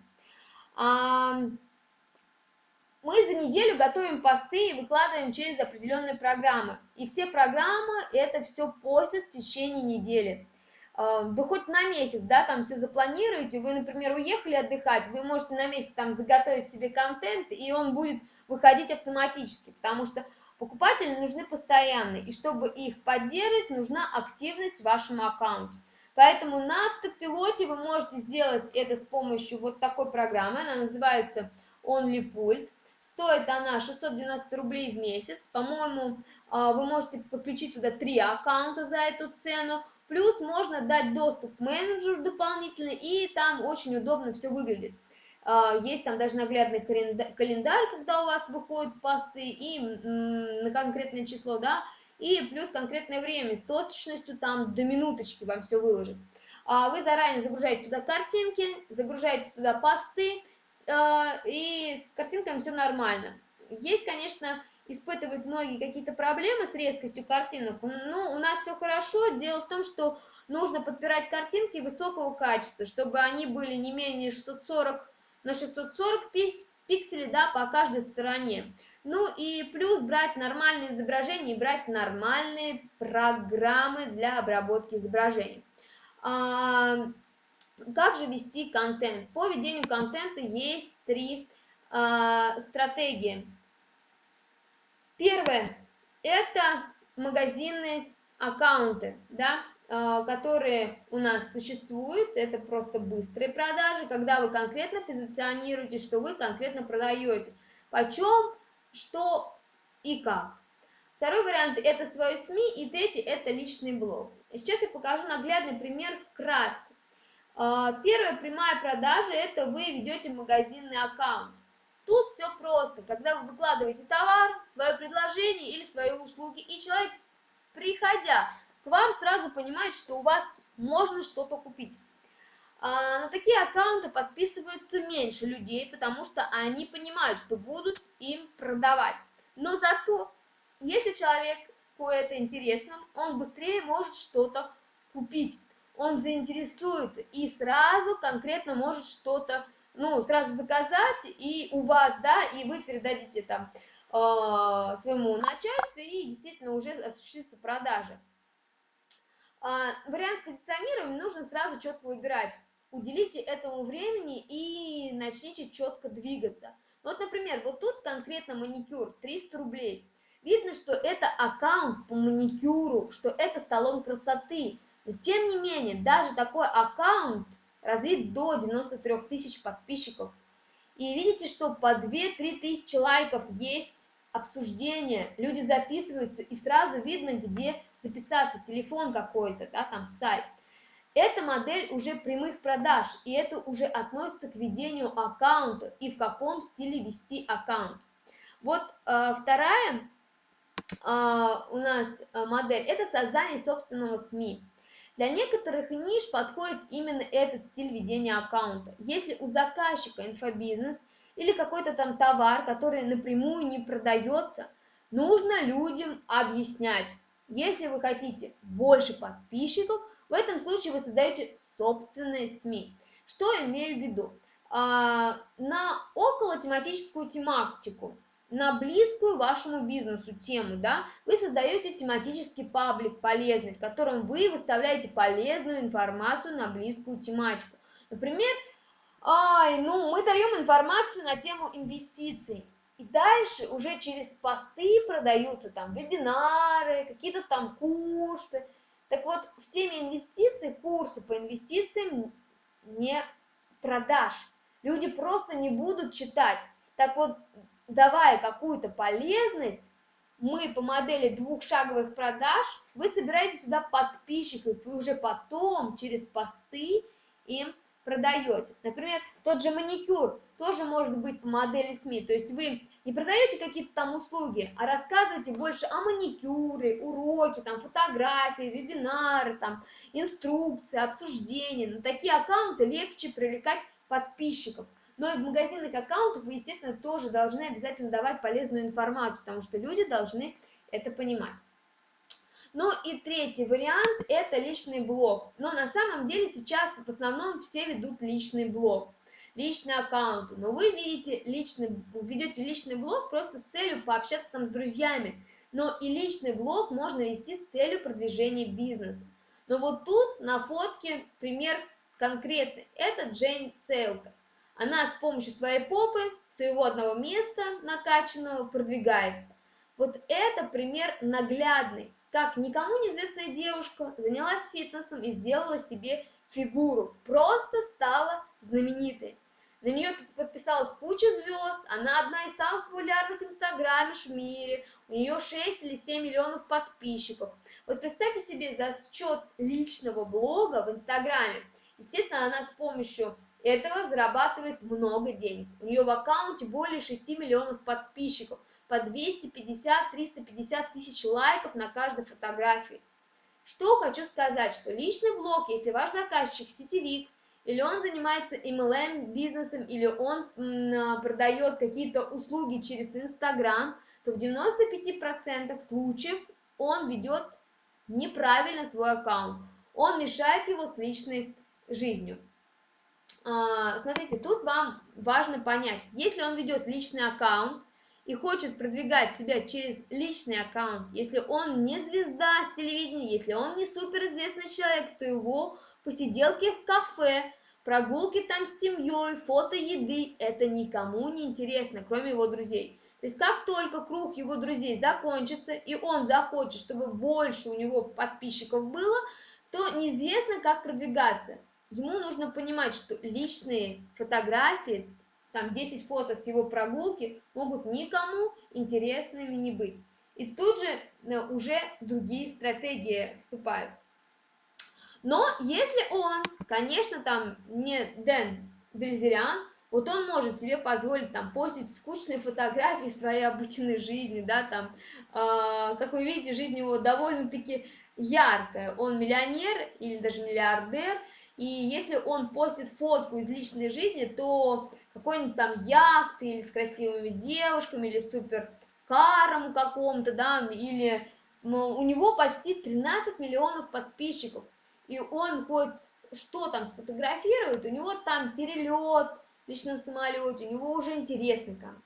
Мы за неделю готовим посты и выкладываем через определенные программы. И все программы это все постят в течение недели. А, да хоть на месяц, да, там все запланируете, вы, например, уехали отдыхать, вы можете на месяц там заготовить себе контент, и он будет выходить автоматически, потому что покупатели нужны постоянно, и чтобы их поддерживать, нужна активность в вашем аккаунте. Поэтому на автопилоте вы можете сделать это с помощью вот такой программы, она называется OnlyPult. Стоит она 690 рублей в месяц. По-моему, а, вы можете подключить туда три аккаунта за эту цену. Плюс можно дать доступ менеджеру дополнительно, и там очень удобно все выглядит. А, есть там даже наглядный календарь, когда у вас выходят посты, и на конкретное число, да, и плюс конкретное время, с точностью там до минуточки вам все выложит. А, вы заранее загружаете туда картинки, загружаете туда посты, и с картинками все нормально. Есть, конечно, испытывают многие какие-то проблемы с резкостью картинок, но у нас все хорошо. Дело в том, что нужно подбирать картинки высокого качества, чтобы они были не менее 640 на 640 пикселей да, по каждой стороне. Ну и плюс брать нормальные изображения и брать нормальные программы для обработки изображений. Как же вести контент? По ведению контента есть три э, стратегии. Первое – это магазинные аккаунты, да, э, которые у нас существуют. Это просто быстрые продажи, когда вы конкретно позиционируете, что вы конкретно продаете. Почем, что и как. Второй вариант – это свой СМИ, и третий – это личный блог. Сейчас я покажу наглядный пример вкратце. А, первая прямая продажа – это вы ведете магазинный аккаунт. Тут все просто. Когда вы выкладываете товар, свое предложение или свои услуги, и человек, приходя к вам, сразу понимает, что у вас можно что-то купить. А, на такие аккаунты подписываются меньше людей, потому что они понимают, что будут им продавать. Но зато, если человеку это интересно, он быстрее может что-то купить он заинтересуется и сразу конкретно может что-то, ну, сразу заказать, и у вас, да, и вы передадите там э, своему начальству, и действительно уже осуществится продажа. Э, вариант с позиционированием нужно сразу четко выбирать. Уделите этому времени и начните четко двигаться. Вот, например, вот тут конкретно маникюр 300 рублей. Видно, что это аккаунт по маникюру, что это салон красоты. Но тем не менее, даже такой аккаунт развит до 93 тысяч подписчиков. И видите, что по 2-3 тысячи лайков есть обсуждение, люди записываются, и сразу видно, где записаться, телефон какой-то, да, там сайт. Это модель уже прямых продаж, и это уже относится к ведению аккаунта и в каком стиле вести аккаунт. Вот э, вторая э, у нас э, модель – это создание собственного СМИ. Для некоторых ниш подходит именно этот стиль ведения аккаунта. Если у заказчика инфобизнес или какой-то там товар, который напрямую не продается, нужно людям объяснять. Если вы хотите больше подписчиков, в этом случае вы создаете собственные СМИ. Что имею в виду? А, на около тематическую тематику на близкую вашему бизнесу тему, да, вы создаете тематический паблик полезный, в котором вы выставляете полезную информацию на близкую тематику. Например, ай, ну, мы даем информацию на тему инвестиций. И дальше уже через посты продаются там вебинары, какие-то там курсы. Так вот, в теме инвестиций, курсы по инвестициям не продаж. Люди просто не будут читать. Так вот, давая какую-то полезность, мы по модели двухшаговых продаж, вы собираете сюда подписчиков, и уже потом через посты им продаете. Например, тот же маникюр тоже может быть по модели СМИ. То есть вы не продаете какие-то там услуги, а рассказываете больше о маникюре, уроки, там, фотографии, вебинары, там, инструкции, обсуждения. На такие аккаунты легче привлекать подписчиков. Но и в магазинных аккаунтах вы, естественно, тоже должны обязательно давать полезную информацию, потому что люди должны это понимать. Ну и третий вариант – это личный блог. Но на самом деле сейчас в основном все ведут личный блог, личные аккаунты. Но вы видите личный, ведете личный блог просто с целью пообщаться там с друзьями. Но и личный блог можно вести с целью продвижения бизнеса. Но вот тут на фотке пример конкретный. Это Джейн Сейлтер. Она с помощью своей попы, своего одного места накачанного продвигается. Вот это пример наглядный, как никому неизвестная девушка занялась фитнесом и сделала себе фигуру, просто стала знаменитой. На нее подписалась куча звезд, она одна из самых популярных инстаграмиш в мире, у нее 6 или 7 миллионов подписчиков. Вот представьте себе за счет личного блога в инстаграме. Естественно, она с помощью этого зарабатывает много денег. У нее в аккаунте более 6 миллионов подписчиков, по 250-350 тысяч лайков на каждой фотографии. Что хочу сказать, что личный блог, если ваш заказчик сетевик, или он занимается MLM бизнесом, или он а, продает какие-то услуги через Инстаграм, то в 95% случаев он ведет неправильно свой аккаунт. Он мешает его с личной жизнью. А, смотрите, тут вам важно понять, если он ведет личный аккаунт и хочет продвигать себя через личный аккаунт, если он не звезда с телевидения, если он не суперизвестный человек, то его посиделки в кафе, прогулки там с семьей, фото еды, это никому не интересно, кроме его друзей. То есть как только круг его друзей закончится, и он захочет, чтобы больше у него подписчиков было, то неизвестно, как продвигаться ему нужно понимать, что личные фотографии, там 10 фото с его прогулки, могут никому интересными не быть. И тут же э, уже другие стратегии вступают. Но если он, конечно, там не Дэн Бельзериан, вот он может себе позволить там постить скучные фотографии своей обычной жизни, да, там, э, как вы видите, жизнь его довольно-таки яркая. Он миллионер или даже миллиардер, и если он постит фотку из личной жизни, то какой-нибудь там яхты или с красивыми девушками, или суперкаром каком-то, да, или у него почти 13 миллионов подписчиков, и он хоть что там сфотографирует, у него там перелет в личном самолете, у него уже интересный контент.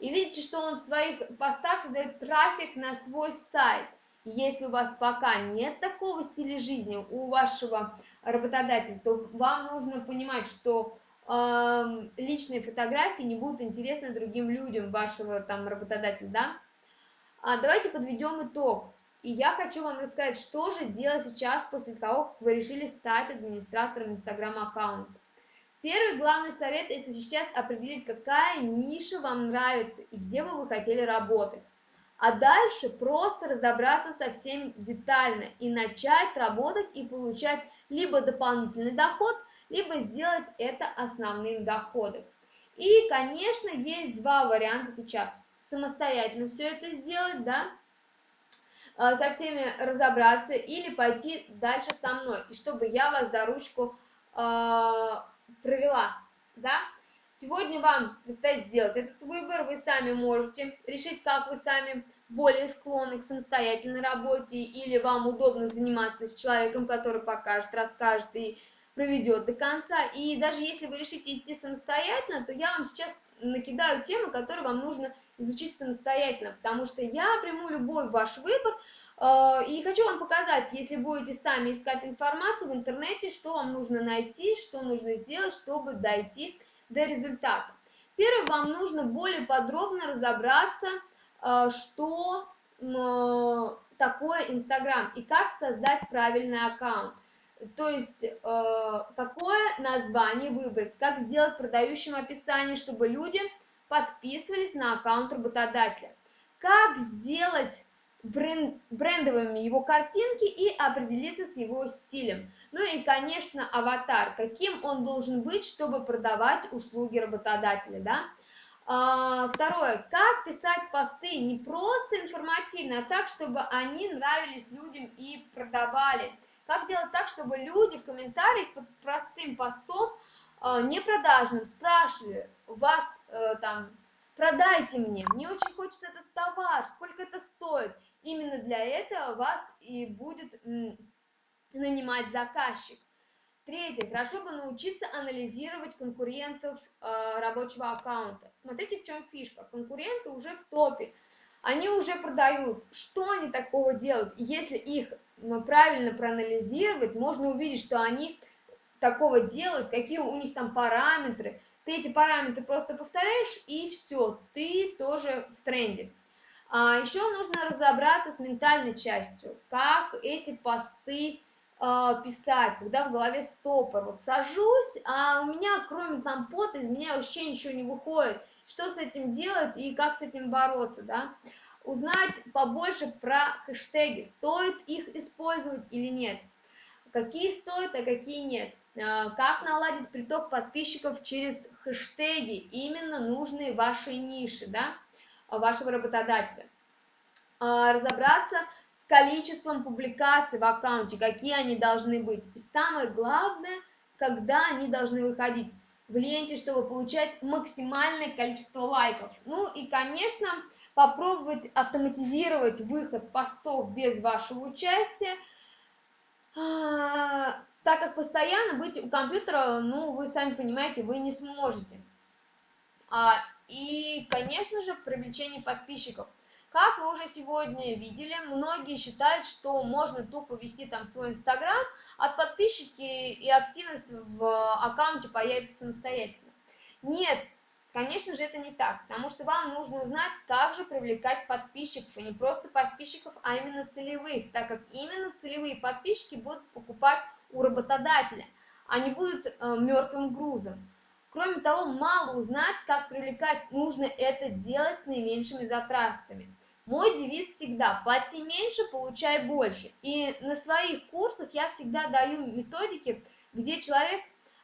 И видите, что он в своих постах создает трафик на свой сайт – если у вас пока нет такого стиля жизни у вашего работодателя, то вам нужно понимать, что личные фотографии не будут интересны другим людям, вашего там работодателя, да? А давайте подведем итог. И я хочу вам рассказать, что же делать сейчас после того, как вы решили стать администратором инстаграм-аккаунта. Первый главный совет – это сейчас определить, какая ниша вам нравится и где бы вы хотели работать. А дальше просто разобраться со всем детально и начать работать и получать либо дополнительный доход, либо сделать это основным доходом. И, конечно, есть два варианта сейчас. Самостоятельно все это сделать, да, а, со всеми разобраться или пойти дальше со мной, и чтобы я вас за ручку э, провела, да. Сегодня вам предстоит сделать этот выбор, вы сами можете решить, как вы сами более склонны к самостоятельной работе, или вам удобно заниматься с человеком, который покажет, расскажет и проведет до конца. И даже если вы решите идти самостоятельно, то я вам сейчас накидаю темы, которые вам нужно изучить самостоятельно, потому что я приму любой ваш выбор, э, и хочу вам показать, если будете сами искать информацию в интернете, что вам нужно найти, что нужно сделать, чтобы дойти до результата. Первое, вам нужно более подробно разобраться, что такое Инстаграм и как создать правильный аккаунт. То есть, э, какое название выбрать, как сделать продающим описание, чтобы люди подписывались на аккаунт работодателя. Как сделать бренд, брендовыми его картинки и определиться с его стилем. Ну и, конечно, аватар, каким он должен быть, чтобы продавать услуги работодателя, да. А, второе, как писать посты не просто информативно, а так, чтобы они нравились людям и продавали. Как делать так, чтобы люди в комментариях под простым постом, э, не продажным, спрашивали вас э, там, продайте мне, мне очень хочется этот товар, сколько это стоит. Именно для этого вас и будет нанимать заказчик. Третье. Хорошо бы научиться анализировать конкурентов э, рабочего аккаунта. Смотрите, в чем фишка. Конкуренты уже в топе. Они уже продают. Что они такого делают? Если их правильно проанализировать, можно увидеть, что они такого делают, какие у них там параметры. Ты эти параметры просто повторяешь, и все, ты тоже в тренде. А еще нужно разобраться с ментальной частью, как эти посты писать, когда в голове стопор. Вот сажусь, а у меня кроме там пота из меня вообще ничего не выходит. Что с этим делать и как с этим бороться, да? узнать побольше про хэштеги, стоит их использовать или нет, какие стоят, а какие нет, а, как наладить приток подписчиков через хэштеги, именно нужные вашей ниши, да, вашего работодателя, а, разобраться количеством публикаций в аккаунте, какие они должны быть, и самое главное, когда они должны выходить в ленте, чтобы получать максимальное количество лайков. Ну и, конечно, попробовать автоматизировать выход постов без вашего участия, а, так как постоянно быть у компьютера, ну, вы сами понимаете, вы не сможете. А, и, конечно же, привлечение подписчиков. Как вы уже сегодня видели, многие считают, что можно тупо вести там свой Инстаграм, а подписчики и активность в аккаунте появится самостоятельно. Нет, Конечно же, это не так, потому что вам нужно узнать, как же привлекать подписчиков, и не просто подписчиков, а именно целевых, так как именно целевые подписчики будут покупать у работодателя, они будут э, мертвым грузом. Кроме того, мало узнать, как привлекать, нужно это делать с наименьшими затратами. Мой девиз всегда «плати меньше, получай больше». И на своих курсах я всегда даю методики, где человек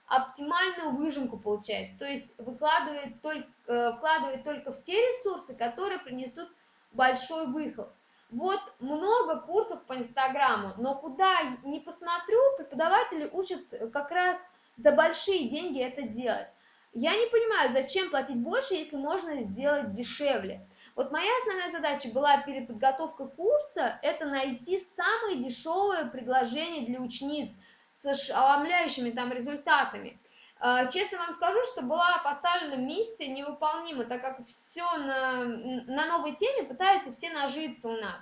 оптимальную выжимку получает, то есть выкладывает только, э, вкладывает только в те ресурсы, которые принесут большой выход. Вот много курсов по Инстаграму, но куда не посмотрю, преподаватели учат как раз за большие деньги это делать. Я не понимаю, зачем платить больше, если можно сделать дешевле. Вот моя основная задача была перед подготовкой курса, это найти самые дешевые предложения для учениц – с ошеломляющими там результатами. А, честно вам скажу, что была поставлена миссия невыполнима, так как все на, на новой теме пытаются все нажиться у нас.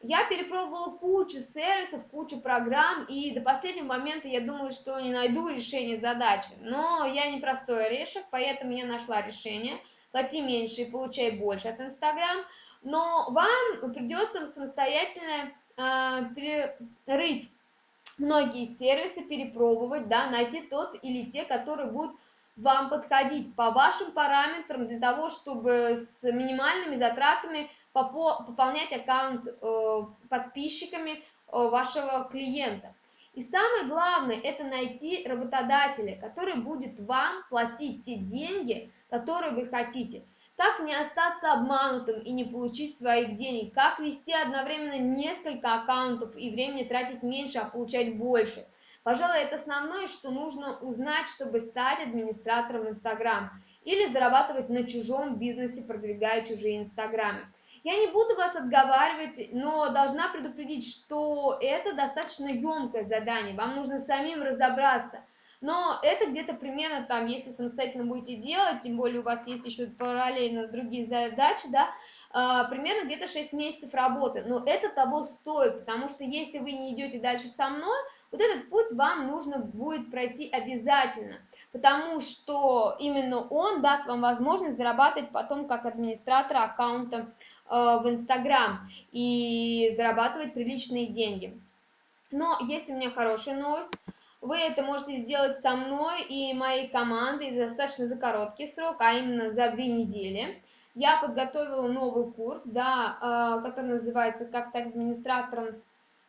Я перепробовала кучу сервисов, кучу программ, и до последнего момента я думала, что не найду решение задачи. Но я не простой орешек, поэтому я нашла решение. Плати меньше и получай больше от Инстаграм. Но вам придется самостоятельно э, перерыть многие сервисы, перепробовать, да, найти тот или те, которые будут вам подходить по вашим параметрам для того, чтобы с минимальными затратами пополнять аккаунт э, подписчиками э, вашего клиента. И самое главное, это найти работодателя, который будет вам платить те деньги, которые вы хотите. Как не остаться обманутым и не получить своих денег? Как вести одновременно несколько аккаунтов и времени тратить меньше, а получать больше? Пожалуй, это основное, что нужно узнать, чтобы стать администратором Инстаграм или зарабатывать на чужом бизнесе, продвигая чужие Инстаграмы. Я не буду вас отговаривать, но должна предупредить, что это достаточно емкое задание, вам нужно самим разобраться. Но это где-то примерно там, если самостоятельно будете делать, тем более у вас есть еще параллельно другие задачи, да, а, примерно где-то 6 месяцев работы. Но это того стоит, потому что если вы не идете дальше со мной, вот этот путь вам нужно будет пройти обязательно, потому что именно он даст вам возможность зарабатывать потом как администратор аккаунта Э, в Инстаграм и зарабатывать приличные деньги. Но есть у меня хорошая новость. Вы это можете сделать со мной и моей командой достаточно за короткий срок, а именно за две недели. Я подготовила новый курс, да, э, который называется «Как стать администратором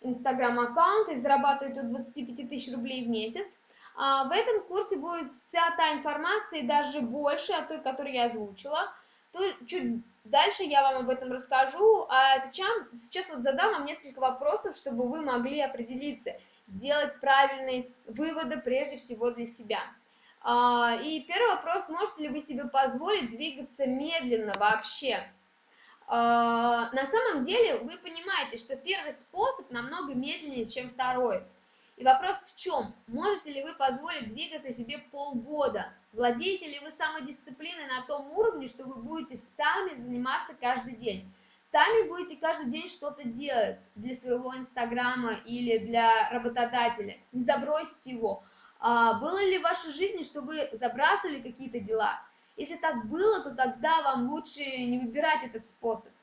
Инстаграм-аккаунта и зарабатывать от 25 тысяч рублей в месяц». А в этом курсе будет вся та информация, и даже больше от той, которую я озвучила. То чуть Дальше я вам об этом расскажу, а сейчас, сейчас вот задам вам несколько вопросов, чтобы вы могли определиться, сделать правильные выводы прежде всего для себя. А, и первый вопрос, можете ли вы себе позволить двигаться медленно вообще? А, на самом деле вы понимаете, что первый способ намного медленнее, чем второй. И вопрос в чем? Можете ли вы позволить двигаться себе полгода? Владеете ли вы самодисциплиной на том уровне, что вы будете сами заниматься каждый день? Сами будете каждый день что-то делать для своего инстаграма или для работодателя. Не забросьте его. А было ли в вашей жизни, что вы забрасывали какие-то дела? Если так было, то тогда вам лучше не выбирать этот способ.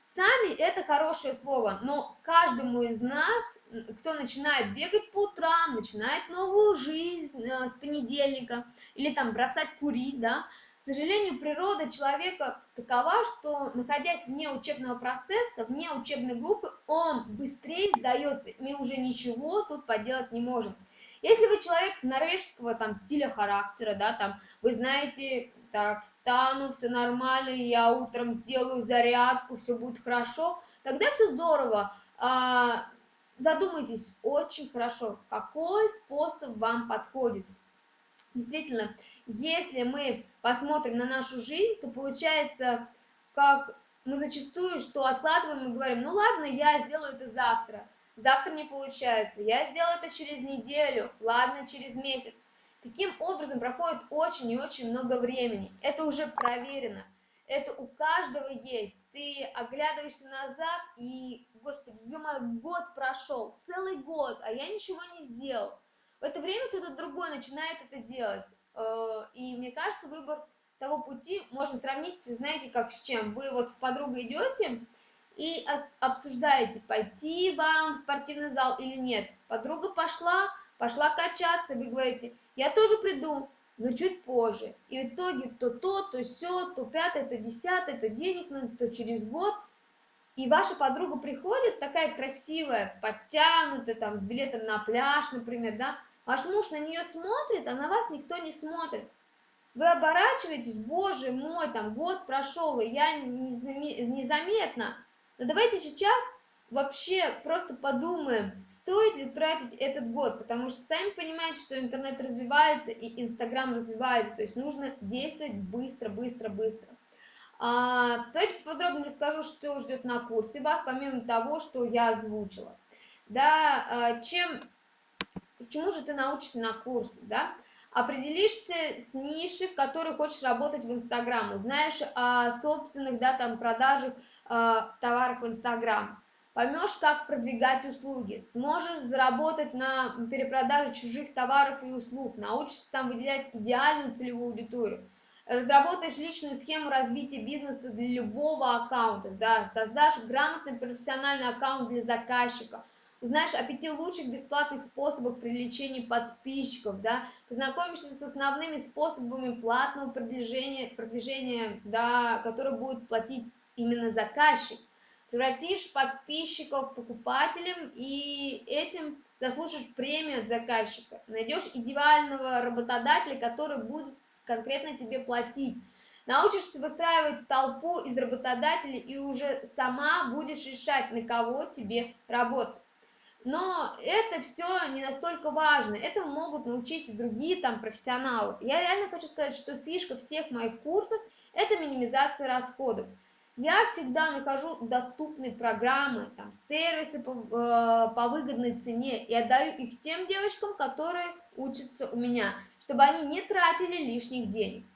Сами это хорошее слово, но каждому из нас, кто начинает бегать по утрам, начинает новую жизнь э, с понедельника, или там бросать курить, да, к сожалению, природа человека такова, что, находясь вне учебного процесса, вне учебной группы, он быстрее сдается, мы уже ничего тут поделать не можем. Если вы человек норвежского там стиля характера, да, там, вы знаете, так, встану, все нормально, я утром сделаю зарядку, все будет хорошо, тогда все здорово. А, задумайтесь очень хорошо, какой способ вам подходит. Действительно, если мы посмотрим на нашу жизнь, то получается, как мы зачастую, что откладываем и говорим, ну ладно, я сделаю это завтра. Завтра не получается, я сделаю это через неделю, ладно, через месяц. Таким образом проходит очень и очень много времени. Это уже проверено. Это у каждого есть. Ты оглядываешься назад и, господи, ё год прошел, целый год, а я ничего не сделал. В это время кто-то другой начинает это делать. Э, и мне кажется, выбор того пути можно сравнить, знаете, как с чем. Вы вот с подругой идете и обсуждаете, пойти вам в спортивный зал или нет. Подруга пошла, пошла качаться, вы говорите, я тоже приду, но чуть позже. И в итоге то то, то все, то пятое, то десятое, то денег надо, то через год. И ваша подруга приходит, такая красивая, подтянутая, там, с билетом на пляж, например, да, ваш муж на нее смотрит, а на вас никто не смотрит. Вы оборачиваетесь, боже мой, там год прошел, и я незаметно. Но давайте сейчас вообще просто подумаем, стоит ли тратить этот год, потому что сами понимаете, что интернет развивается и Инстаграм развивается, то есть нужно действовать быстро, быстро, быстро. А, давайте подробнее расскажу, что ждет на курсе вас, помимо того, что я озвучила. Да, а, чем, чему же ты научишься на курсе, да? Определишься с нишей, в которой хочешь работать в Инстаграм, узнаешь о собственных, да, там, продажах э, товаров в Инстаграм поймешь, как продвигать услуги, сможешь заработать на перепродаже чужих товаров и услуг, научишься там выделять идеальную целевую аудиторию, разработаешь личную схему развития бизнеса для любого аккаунта, да, создашь грамотный профессиональный аккаунт для заказчика, узнаешь о пяти лучших бесплатных способах привлечения подписчиков, да, познакомишься с основными способами платного продвижения, продвижения да, который будет платить именно заказчик, превратишь подписчиков покупателем и этим заслужишь премию от заказчика, найдешь идеального работодателя, который будет конкретно тебе платить, научишься выстраивать толпу из работодателей и уже сама будешь решать, на кого тебе работать. Но это все не настолько важно, этому могут научить и другие там профессионалы. Я реально хочу сказать, что фишка всех моих курсов – это минимизация расходов. Я всегда нахожу доступные программы, там, сервисы по, э, по выгодной цене и отдаю их тем девочкам, которые учатся у меня, чтобы они не тратили лишних денег.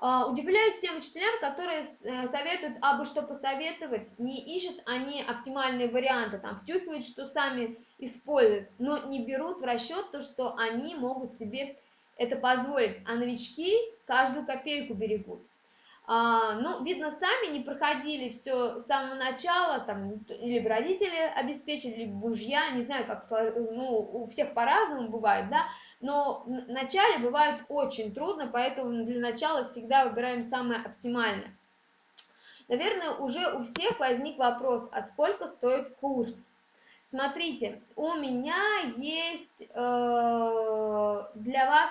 Э, удивляюсь тем учителям, которые э, советуют абы что посоветовать, не ищут они оптимальные варианты, там, втюхивают, что сами используют, но не берут в расчет то, что они могут себе это позволить, а новички каждую копейку берегут а, ну, видно, сами не проходили все с самого начала, там, или родители обеспечили, либо мужья, не знаю, как, ну, у всех по-разному бывает, да, но в начале бывает очень трудно, поэтому для начала всегда выбираем самое оптимальное. Наверное, уже у всех возник вопрос, а сколько стоит курс? Смотрите, у меня есть э, для вас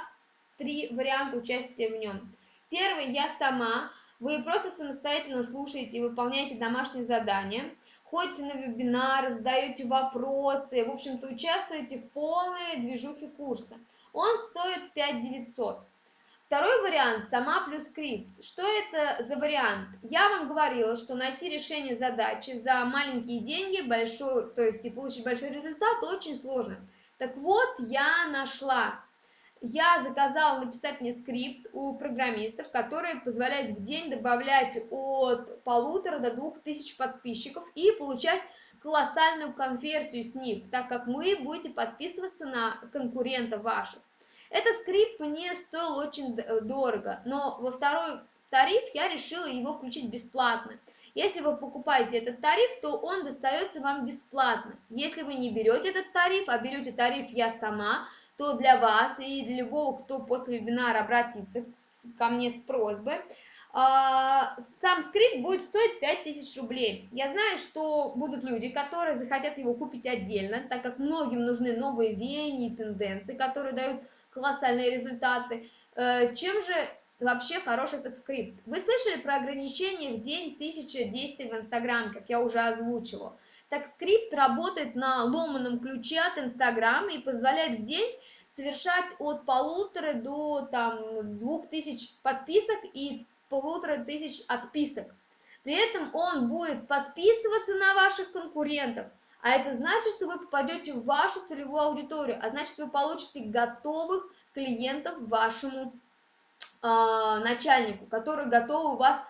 три варианта участия в нем. Первый я сама, вы просто самостоятельно слушаете и выполняете домашние задания, ходите на вебинары, задаете вопросы, в общем-то участвуете в полной движухе курса. Он стоит 5 900. Второй вариант – сама плюс скрипт. Что это за вариант? Я вам говорила, что найти решение задачи за маленькие деньги, большой, то есть и получить большой результат, очень сложно. Так вот, я нашла я заказала написать мне скрипт у программистов, который позволяет в день добавлять от полутора до двух тысяч подписчиков и получать колоссальную конверсию с них, так как вы будете подписываться на конкурентов ваших. Этот скрипт мне стоил очень дорого, но во второй тариф я решила его включить бесплатно. Если вы покупаете этот тариф, то он достается вам бесплатно. Если вы не берете этот тариф, а берете тариф «Я сама», то для вас и для любого, кто после вебинара обратится ко мне с просьбой, а, сам скрипт будет стоить 5000 рублей. Я знаю, что будут люди, которые захотят его купить отдельно, так как многим нужны новые веяния и тенденции, которые дают колоссальные результаты. Э, чем же вообще хорош этот скрипт? Вы слышали про ограничение в день 1000 действий в Инстаграм, как я уже озвучивала. Так скрипт работает на ломаном ключе от Инстаграма и позволяет в день совершать от полутора до там, двух тысяч подписок и полутора тысяч отписок. При этом он будет подписываться на ваших конкурентов, а это значит, что вы попадете в вашу целевую аудиторию, а значит, вы получите готовых клиентов вашему э, начальнику, которые готовы у вас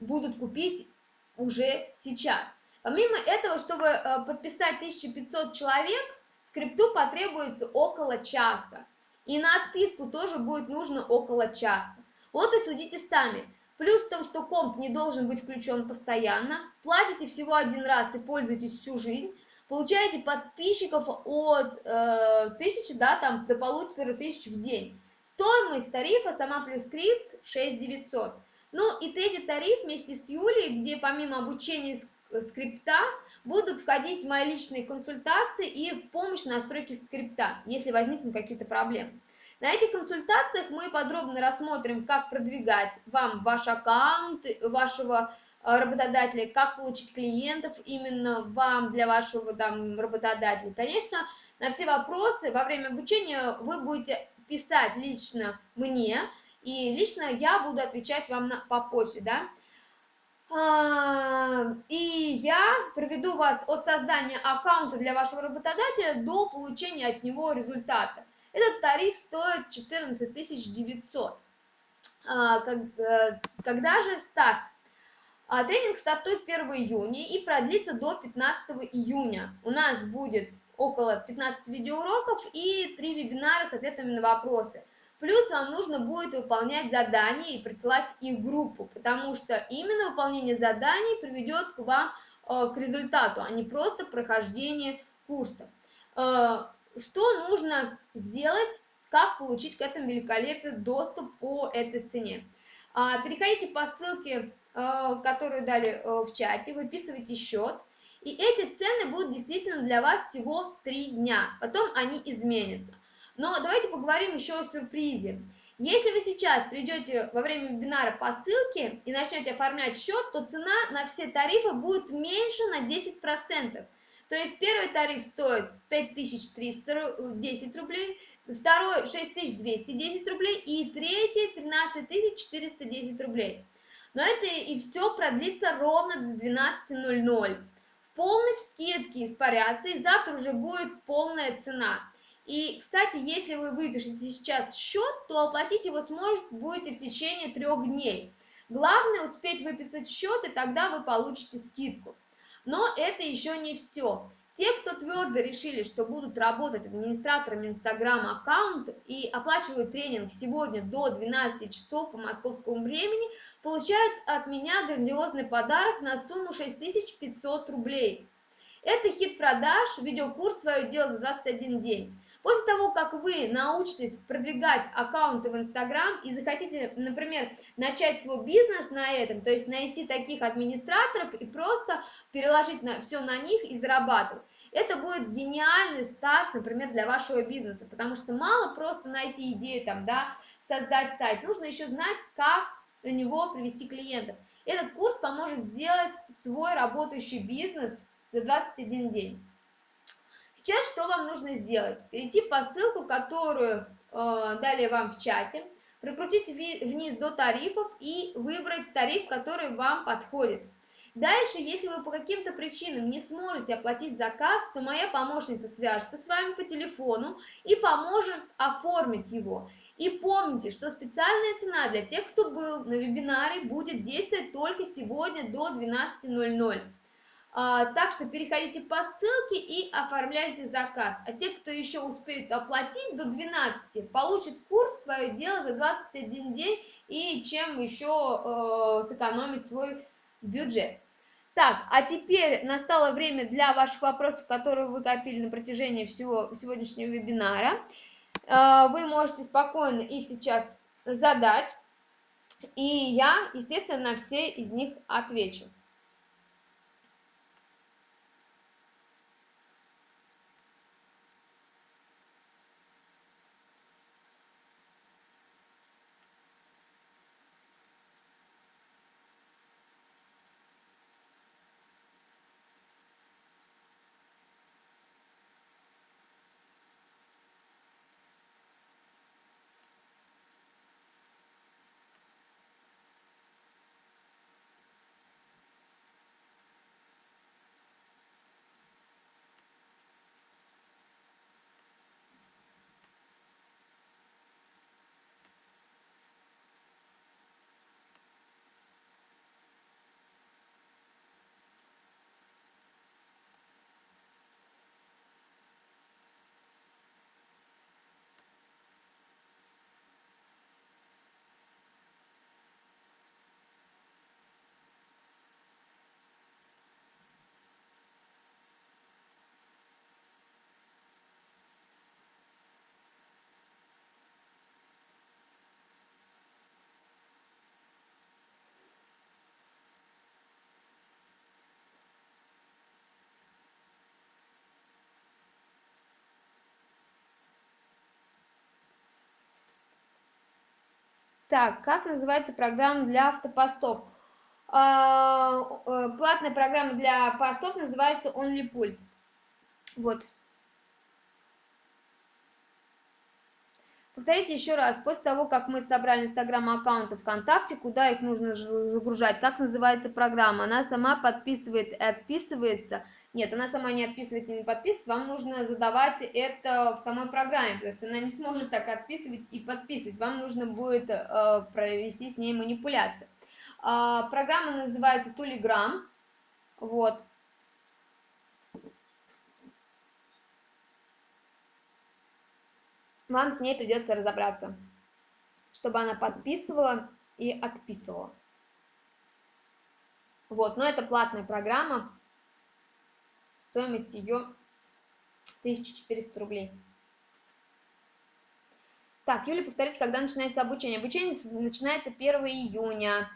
будут купить уже сейчас. Помимо этого, чтобы э, подписать 1500 человек, скрипту потребуется около часа. И на отписку тоже будет нужно около часа. Вот и судите сами. Плюс в том, что комп не должен быть включен постоянно, платите всего один раз и пользуетесь всю жизнь, получаете подписчиков от э, 1000 да, там, до полутора тысяч в день. Стоимость тарифа сама плюс скрипт 6900. Ну и третий тариф вместе с Юлей, где помимо обучения скрипта будут входить мои личные консультации и в помощь в настройке скрипта, если возникнут какие-то проблемы. На этих консультациях мы подробно рассмотрим, как продвигать вам ваш аккаунт вашего работодателя, как получить клиентов именно вам для вашего там, работодателя. Конечно, на все вопросы во время обучения вы будете писать лично мне, и лично я буду отвечать вам на, по почте, да. А, и я проведу вас от создания аккаунта для вашего работодателя до получения от него результата. Этот тариф стоит 14 900. А, э, когда же старт? А тренинг стартует 1 июня и продлится до 15 июня. У нас будет около 15 видеоуроков и 3 вебинара с ответами на вопросы. Плюс вам нужно будет выполнять задания и присылать их группу, потому что именно выполнение заданий приведет к вам э, к результату, а не просто прохождение курса. Э, что нужно сделать, как получить к этому великолепию доступ по этой цене? Э, переходите по ссылке, которую дали э, в чате, выписывайте счет, и эти цены будут действительно для вас всего 3 дня, потом они изменятся. Но давайте поговорим еще о сюрпризе. Если вы сейчас придете во время вебинара по ссылке и начнете оформлять счет, то цена на все тарифы будет меньше на 10%. То есть первый тариф стоит 5310 рублей, второй 6210 рублей и третий 13410 рублей. Но это и все продлится ровно до 12.00. В полночь скидки испарятся и завтра уже будет полная цена. И, кстати, если вы выпишете сейчас счет, то оплатить его сможете будете в течение трех дней. Главное успеть выписать счет, и тогда вы получите скидку. Но это еще не все. Те, кто твердо решили, что будут работать администраторами Инстаграм аккаунта и оплачивают тренинг сегодня до 12 часов по московскому времени, получают от меня грандиозный подарок на сумму 6500 рублей. Это хит продаж, видеокурс «Свое дело за 21 день». После того, как вы научитесь продвигать аккаунты в Инстаграм и захотите, например, начать свой бизнес на этом, то есть найти таких администраторов и просто переложить на, все на них и зарабатывать, это будет гениальный старт, например, для вашего бизнеса, потому что мало просто найти идею, там, да, создать сайт, нужно еще знать, как на него привести клиентов. Этот курс поможет сделать свой работающий бизнес за 21 день. Сейчас что вам нужно сделать? Перейти по ссылку, которую э, дали вам в чате, прокрутить вниз до тарифов и выбрать тариф, который вам подходит. Дальше, если вы по каким-то причинам не сможете оплатить заказ, то моя помощница свяжется с вами по телефону и поможет оформить его. И помните, что специальная цена для тех, кто был на вебинаре, будет действовать только сегодня до 12.00. А, так что переходите по ссылке и оформляйте заказ. А те, кто еще успеют оплатить до 12, получат курс «Свое дело» за 21 день и чем еще э, сэкономить свой бюджет. Так, а теперь настало время для ваших вопросов, которые вы копили на протяжении всего сегодняшнего вебинара. Э, вы можете спокойно их сейчас задать, и я, естественно, на все из них отвечу. Так, как называется программа для автопостов? А, э, платная программа для постов называется OnlyPult. Вот. Повторите еще раз, после того, как мы собрали инстаграм аккаунты ВКонтакте, куда их нужно загружать, как называется программа, она сама подписывает и отписывается – нет, она сама не отписывает не подписывает, вам нужно задавать это в самой программе, то есть она не сможет так отписывать и подписывать, вам нужно будет э, провести с ней манипуляции. А, программа называется Тулиграм. Вот. Вам с ней придется разобраться, чтобы она подписывала и отписывала. Вот, но это платная программа. Стоимость ее 1400 рублей. Так, Юля, повторите, когда начинается обучение? Обучение начинается 1 июня.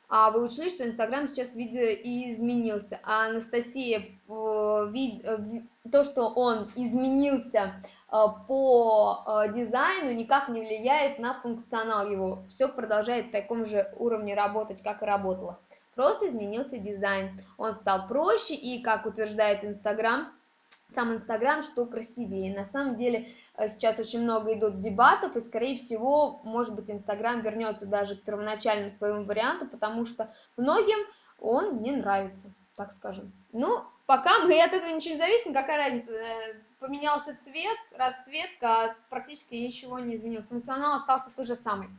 А вы учли, что Инстаграм сейчас видео изменился, а Анастасия, вид, то, что он изменился э, по э, дизайну, никак не влияет на функционал его. Все продолжает в таком же уровне работать, как и работало. Просто изменился дизайн. Он стал проще и, как утверждает Инстаграм, сам Инстаграм, что красивее. На самом деле э, сейчас очень много идут дебатов, и, скорее всего, может быть, Инстаграм вернется даже к первоначальному своему варианту, потому что многим он не нравится, так скажем. Ну, пока мы от этого ничего не зависим, какая разница, э, поменялся цвет, расцветка, а практически ничего не изменилось. Функционал остался тот же самый.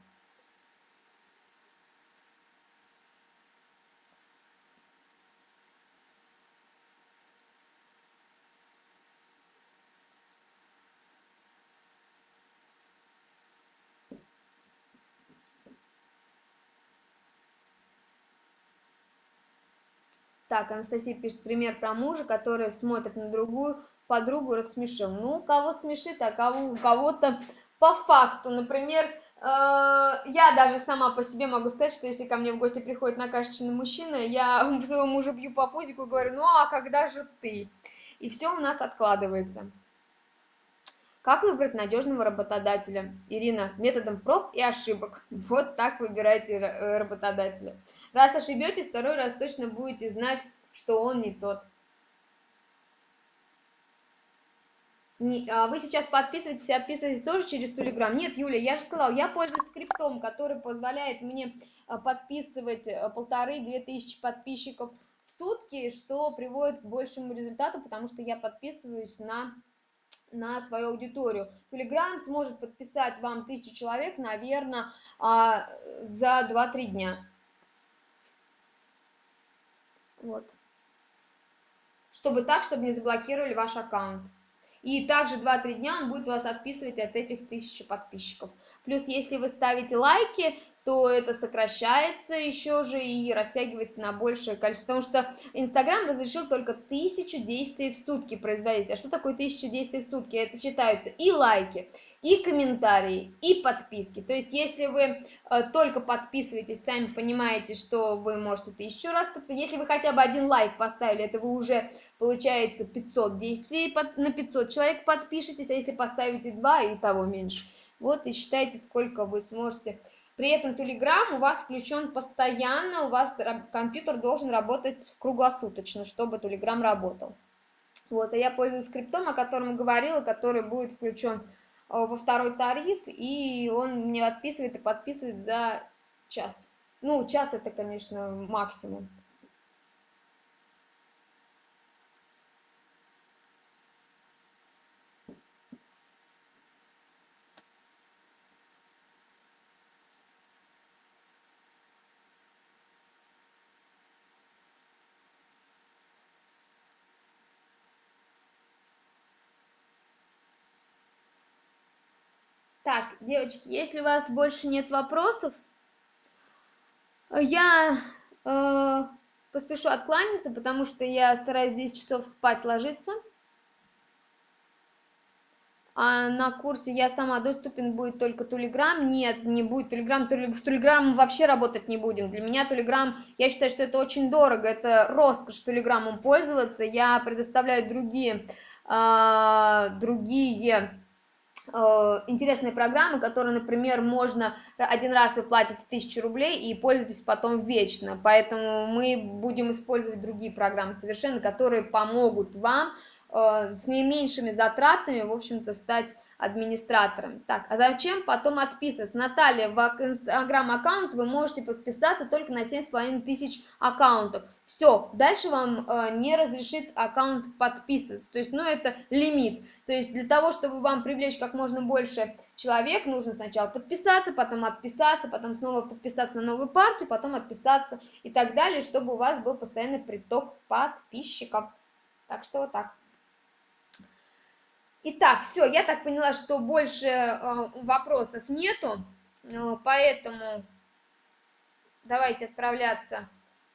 Так, Анастасия пишет пример про мужа, который смотрит на другую подругу, рассмешил. Ну, кого смешит, а кого, у кого-то по факту. Например, э, я даже сама по себе могу сказать, что если ко мне в гости приходит накашечный мужчина, я своего мужа бью по пузику и говорю, ну а когда же ты? И все у нас откладывается. Как выбрать надежного работодателя? Ирина, методом проб и ошибок. Вот так выбирайте э, работодателя. Раз ошибетесь, второй раз точно будете знать, что он не тот. Не, а вы сейчас подписываетесь и отписываетесь тоже через Telegram? Нет, Юля, я же сказала, я пользуюсь скриптом, который позволяет мне а, подписывать а, полторы-две тысячи подписчиков в сутки, что приводит к большему результату, потому что я подписываюсь на на свою аудиторию. Telegram сможет подписать вам тысячу человек, наверное, а, за 2-3 дня. Вот. Чтобы так, чтобы не заблокировали ваш аккаунт. И также 2-3 дня он будет вас отписывать от этих тысячи подписчиков. Плюс, если вы ставите лайки, то это сокращается еще же и растягивается на большее количество. Потому что Инстаграм разрешил только тысячу действий в сутки производить. А что такое тысяча действий в сутки? Это считаются и лайки, и комментарии, и подписки. То есть, если вы э, только подписываетесь, сами понимаете, что вы можете тысячу раз подписать. Если вы хотя бы один лайк поставили, это вы уже, получается, 500 действий, под, на 500 человек подпишетесь, а если поставите 2, и того меньше. Вот и считайте, сколько вы сможете при этом Telegram у вас включен постоянно, у вас компьютер должен работать круглосуточно, чтобы Telegram работал. Вот, а я пользуюсь скриптом, о котором говорила, который будет включен э, во второй тариф, и он мне отписывает и подписывает за час. Ну, час это, конечно, максимум. Так, девочки, если у вас больше нет вопросов, я э, поспешу откланяться, потому что я стараюсь 10 часов спать ложиться. А на курсе я сама доступен будет только Тулиграм. Нет, не будет Тулиграм. С Тулиграмом вообще работать не будем. Для меня Тулиграм, я считаю, что это очень дорого. Это роскошь Тулиграмом пользоваться. Я предоставляю другие, э, другие интересные программы, которые, например, можно один раз вы платите 1000 рублей и пользуетесь потом вечно. Поэтому мы будем использовать другие программы совершенно, которые помогут вам э, с наименьшими затратами, в общем-то, стать администраторами. Так, а зачем потом отписываться? Наталья, в инстаграм-аккаунт вы можете подписаться только на 7,5 тысяч аккаунтов. Все, дальше вам э, не разрешит аккаунт подписываться. То есть, ну, это лимит. То есть, для того, чтобы вам привлечь как можно больше человек, нужно сначала подписаться, потом отписаться, потом снова подписаться на новую партию, потом отписаться и так далее, чтобы у вас был постоянный приток подписчиков. Так что вот так. Итак, все, я так поняла, что больше э, вопросов нету, э, поэтому давайте отправляться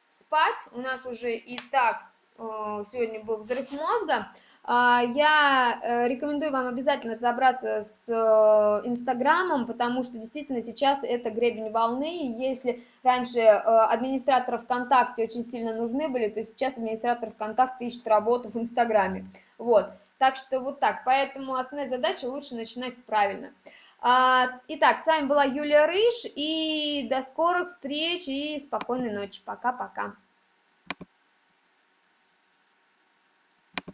спать. У нас уже и так э, сегодня был взрыв мозга. А, я э, рекомендую вам обязательно разобраться с э, Инстаграмом, потому что действительно сейчас это гребень волны. Если раньше администраторы ВКонтакте очень сильно нужны были, то сейчас администратор ВКонтакте ищет работу в Инстаграме. Вот. Так что вот так. Поэтому основная задача лучше начинать правильно. А, итак, с вами была Юлия Рыж, и до скорых встреч и спокойной ночи. Пока-пока.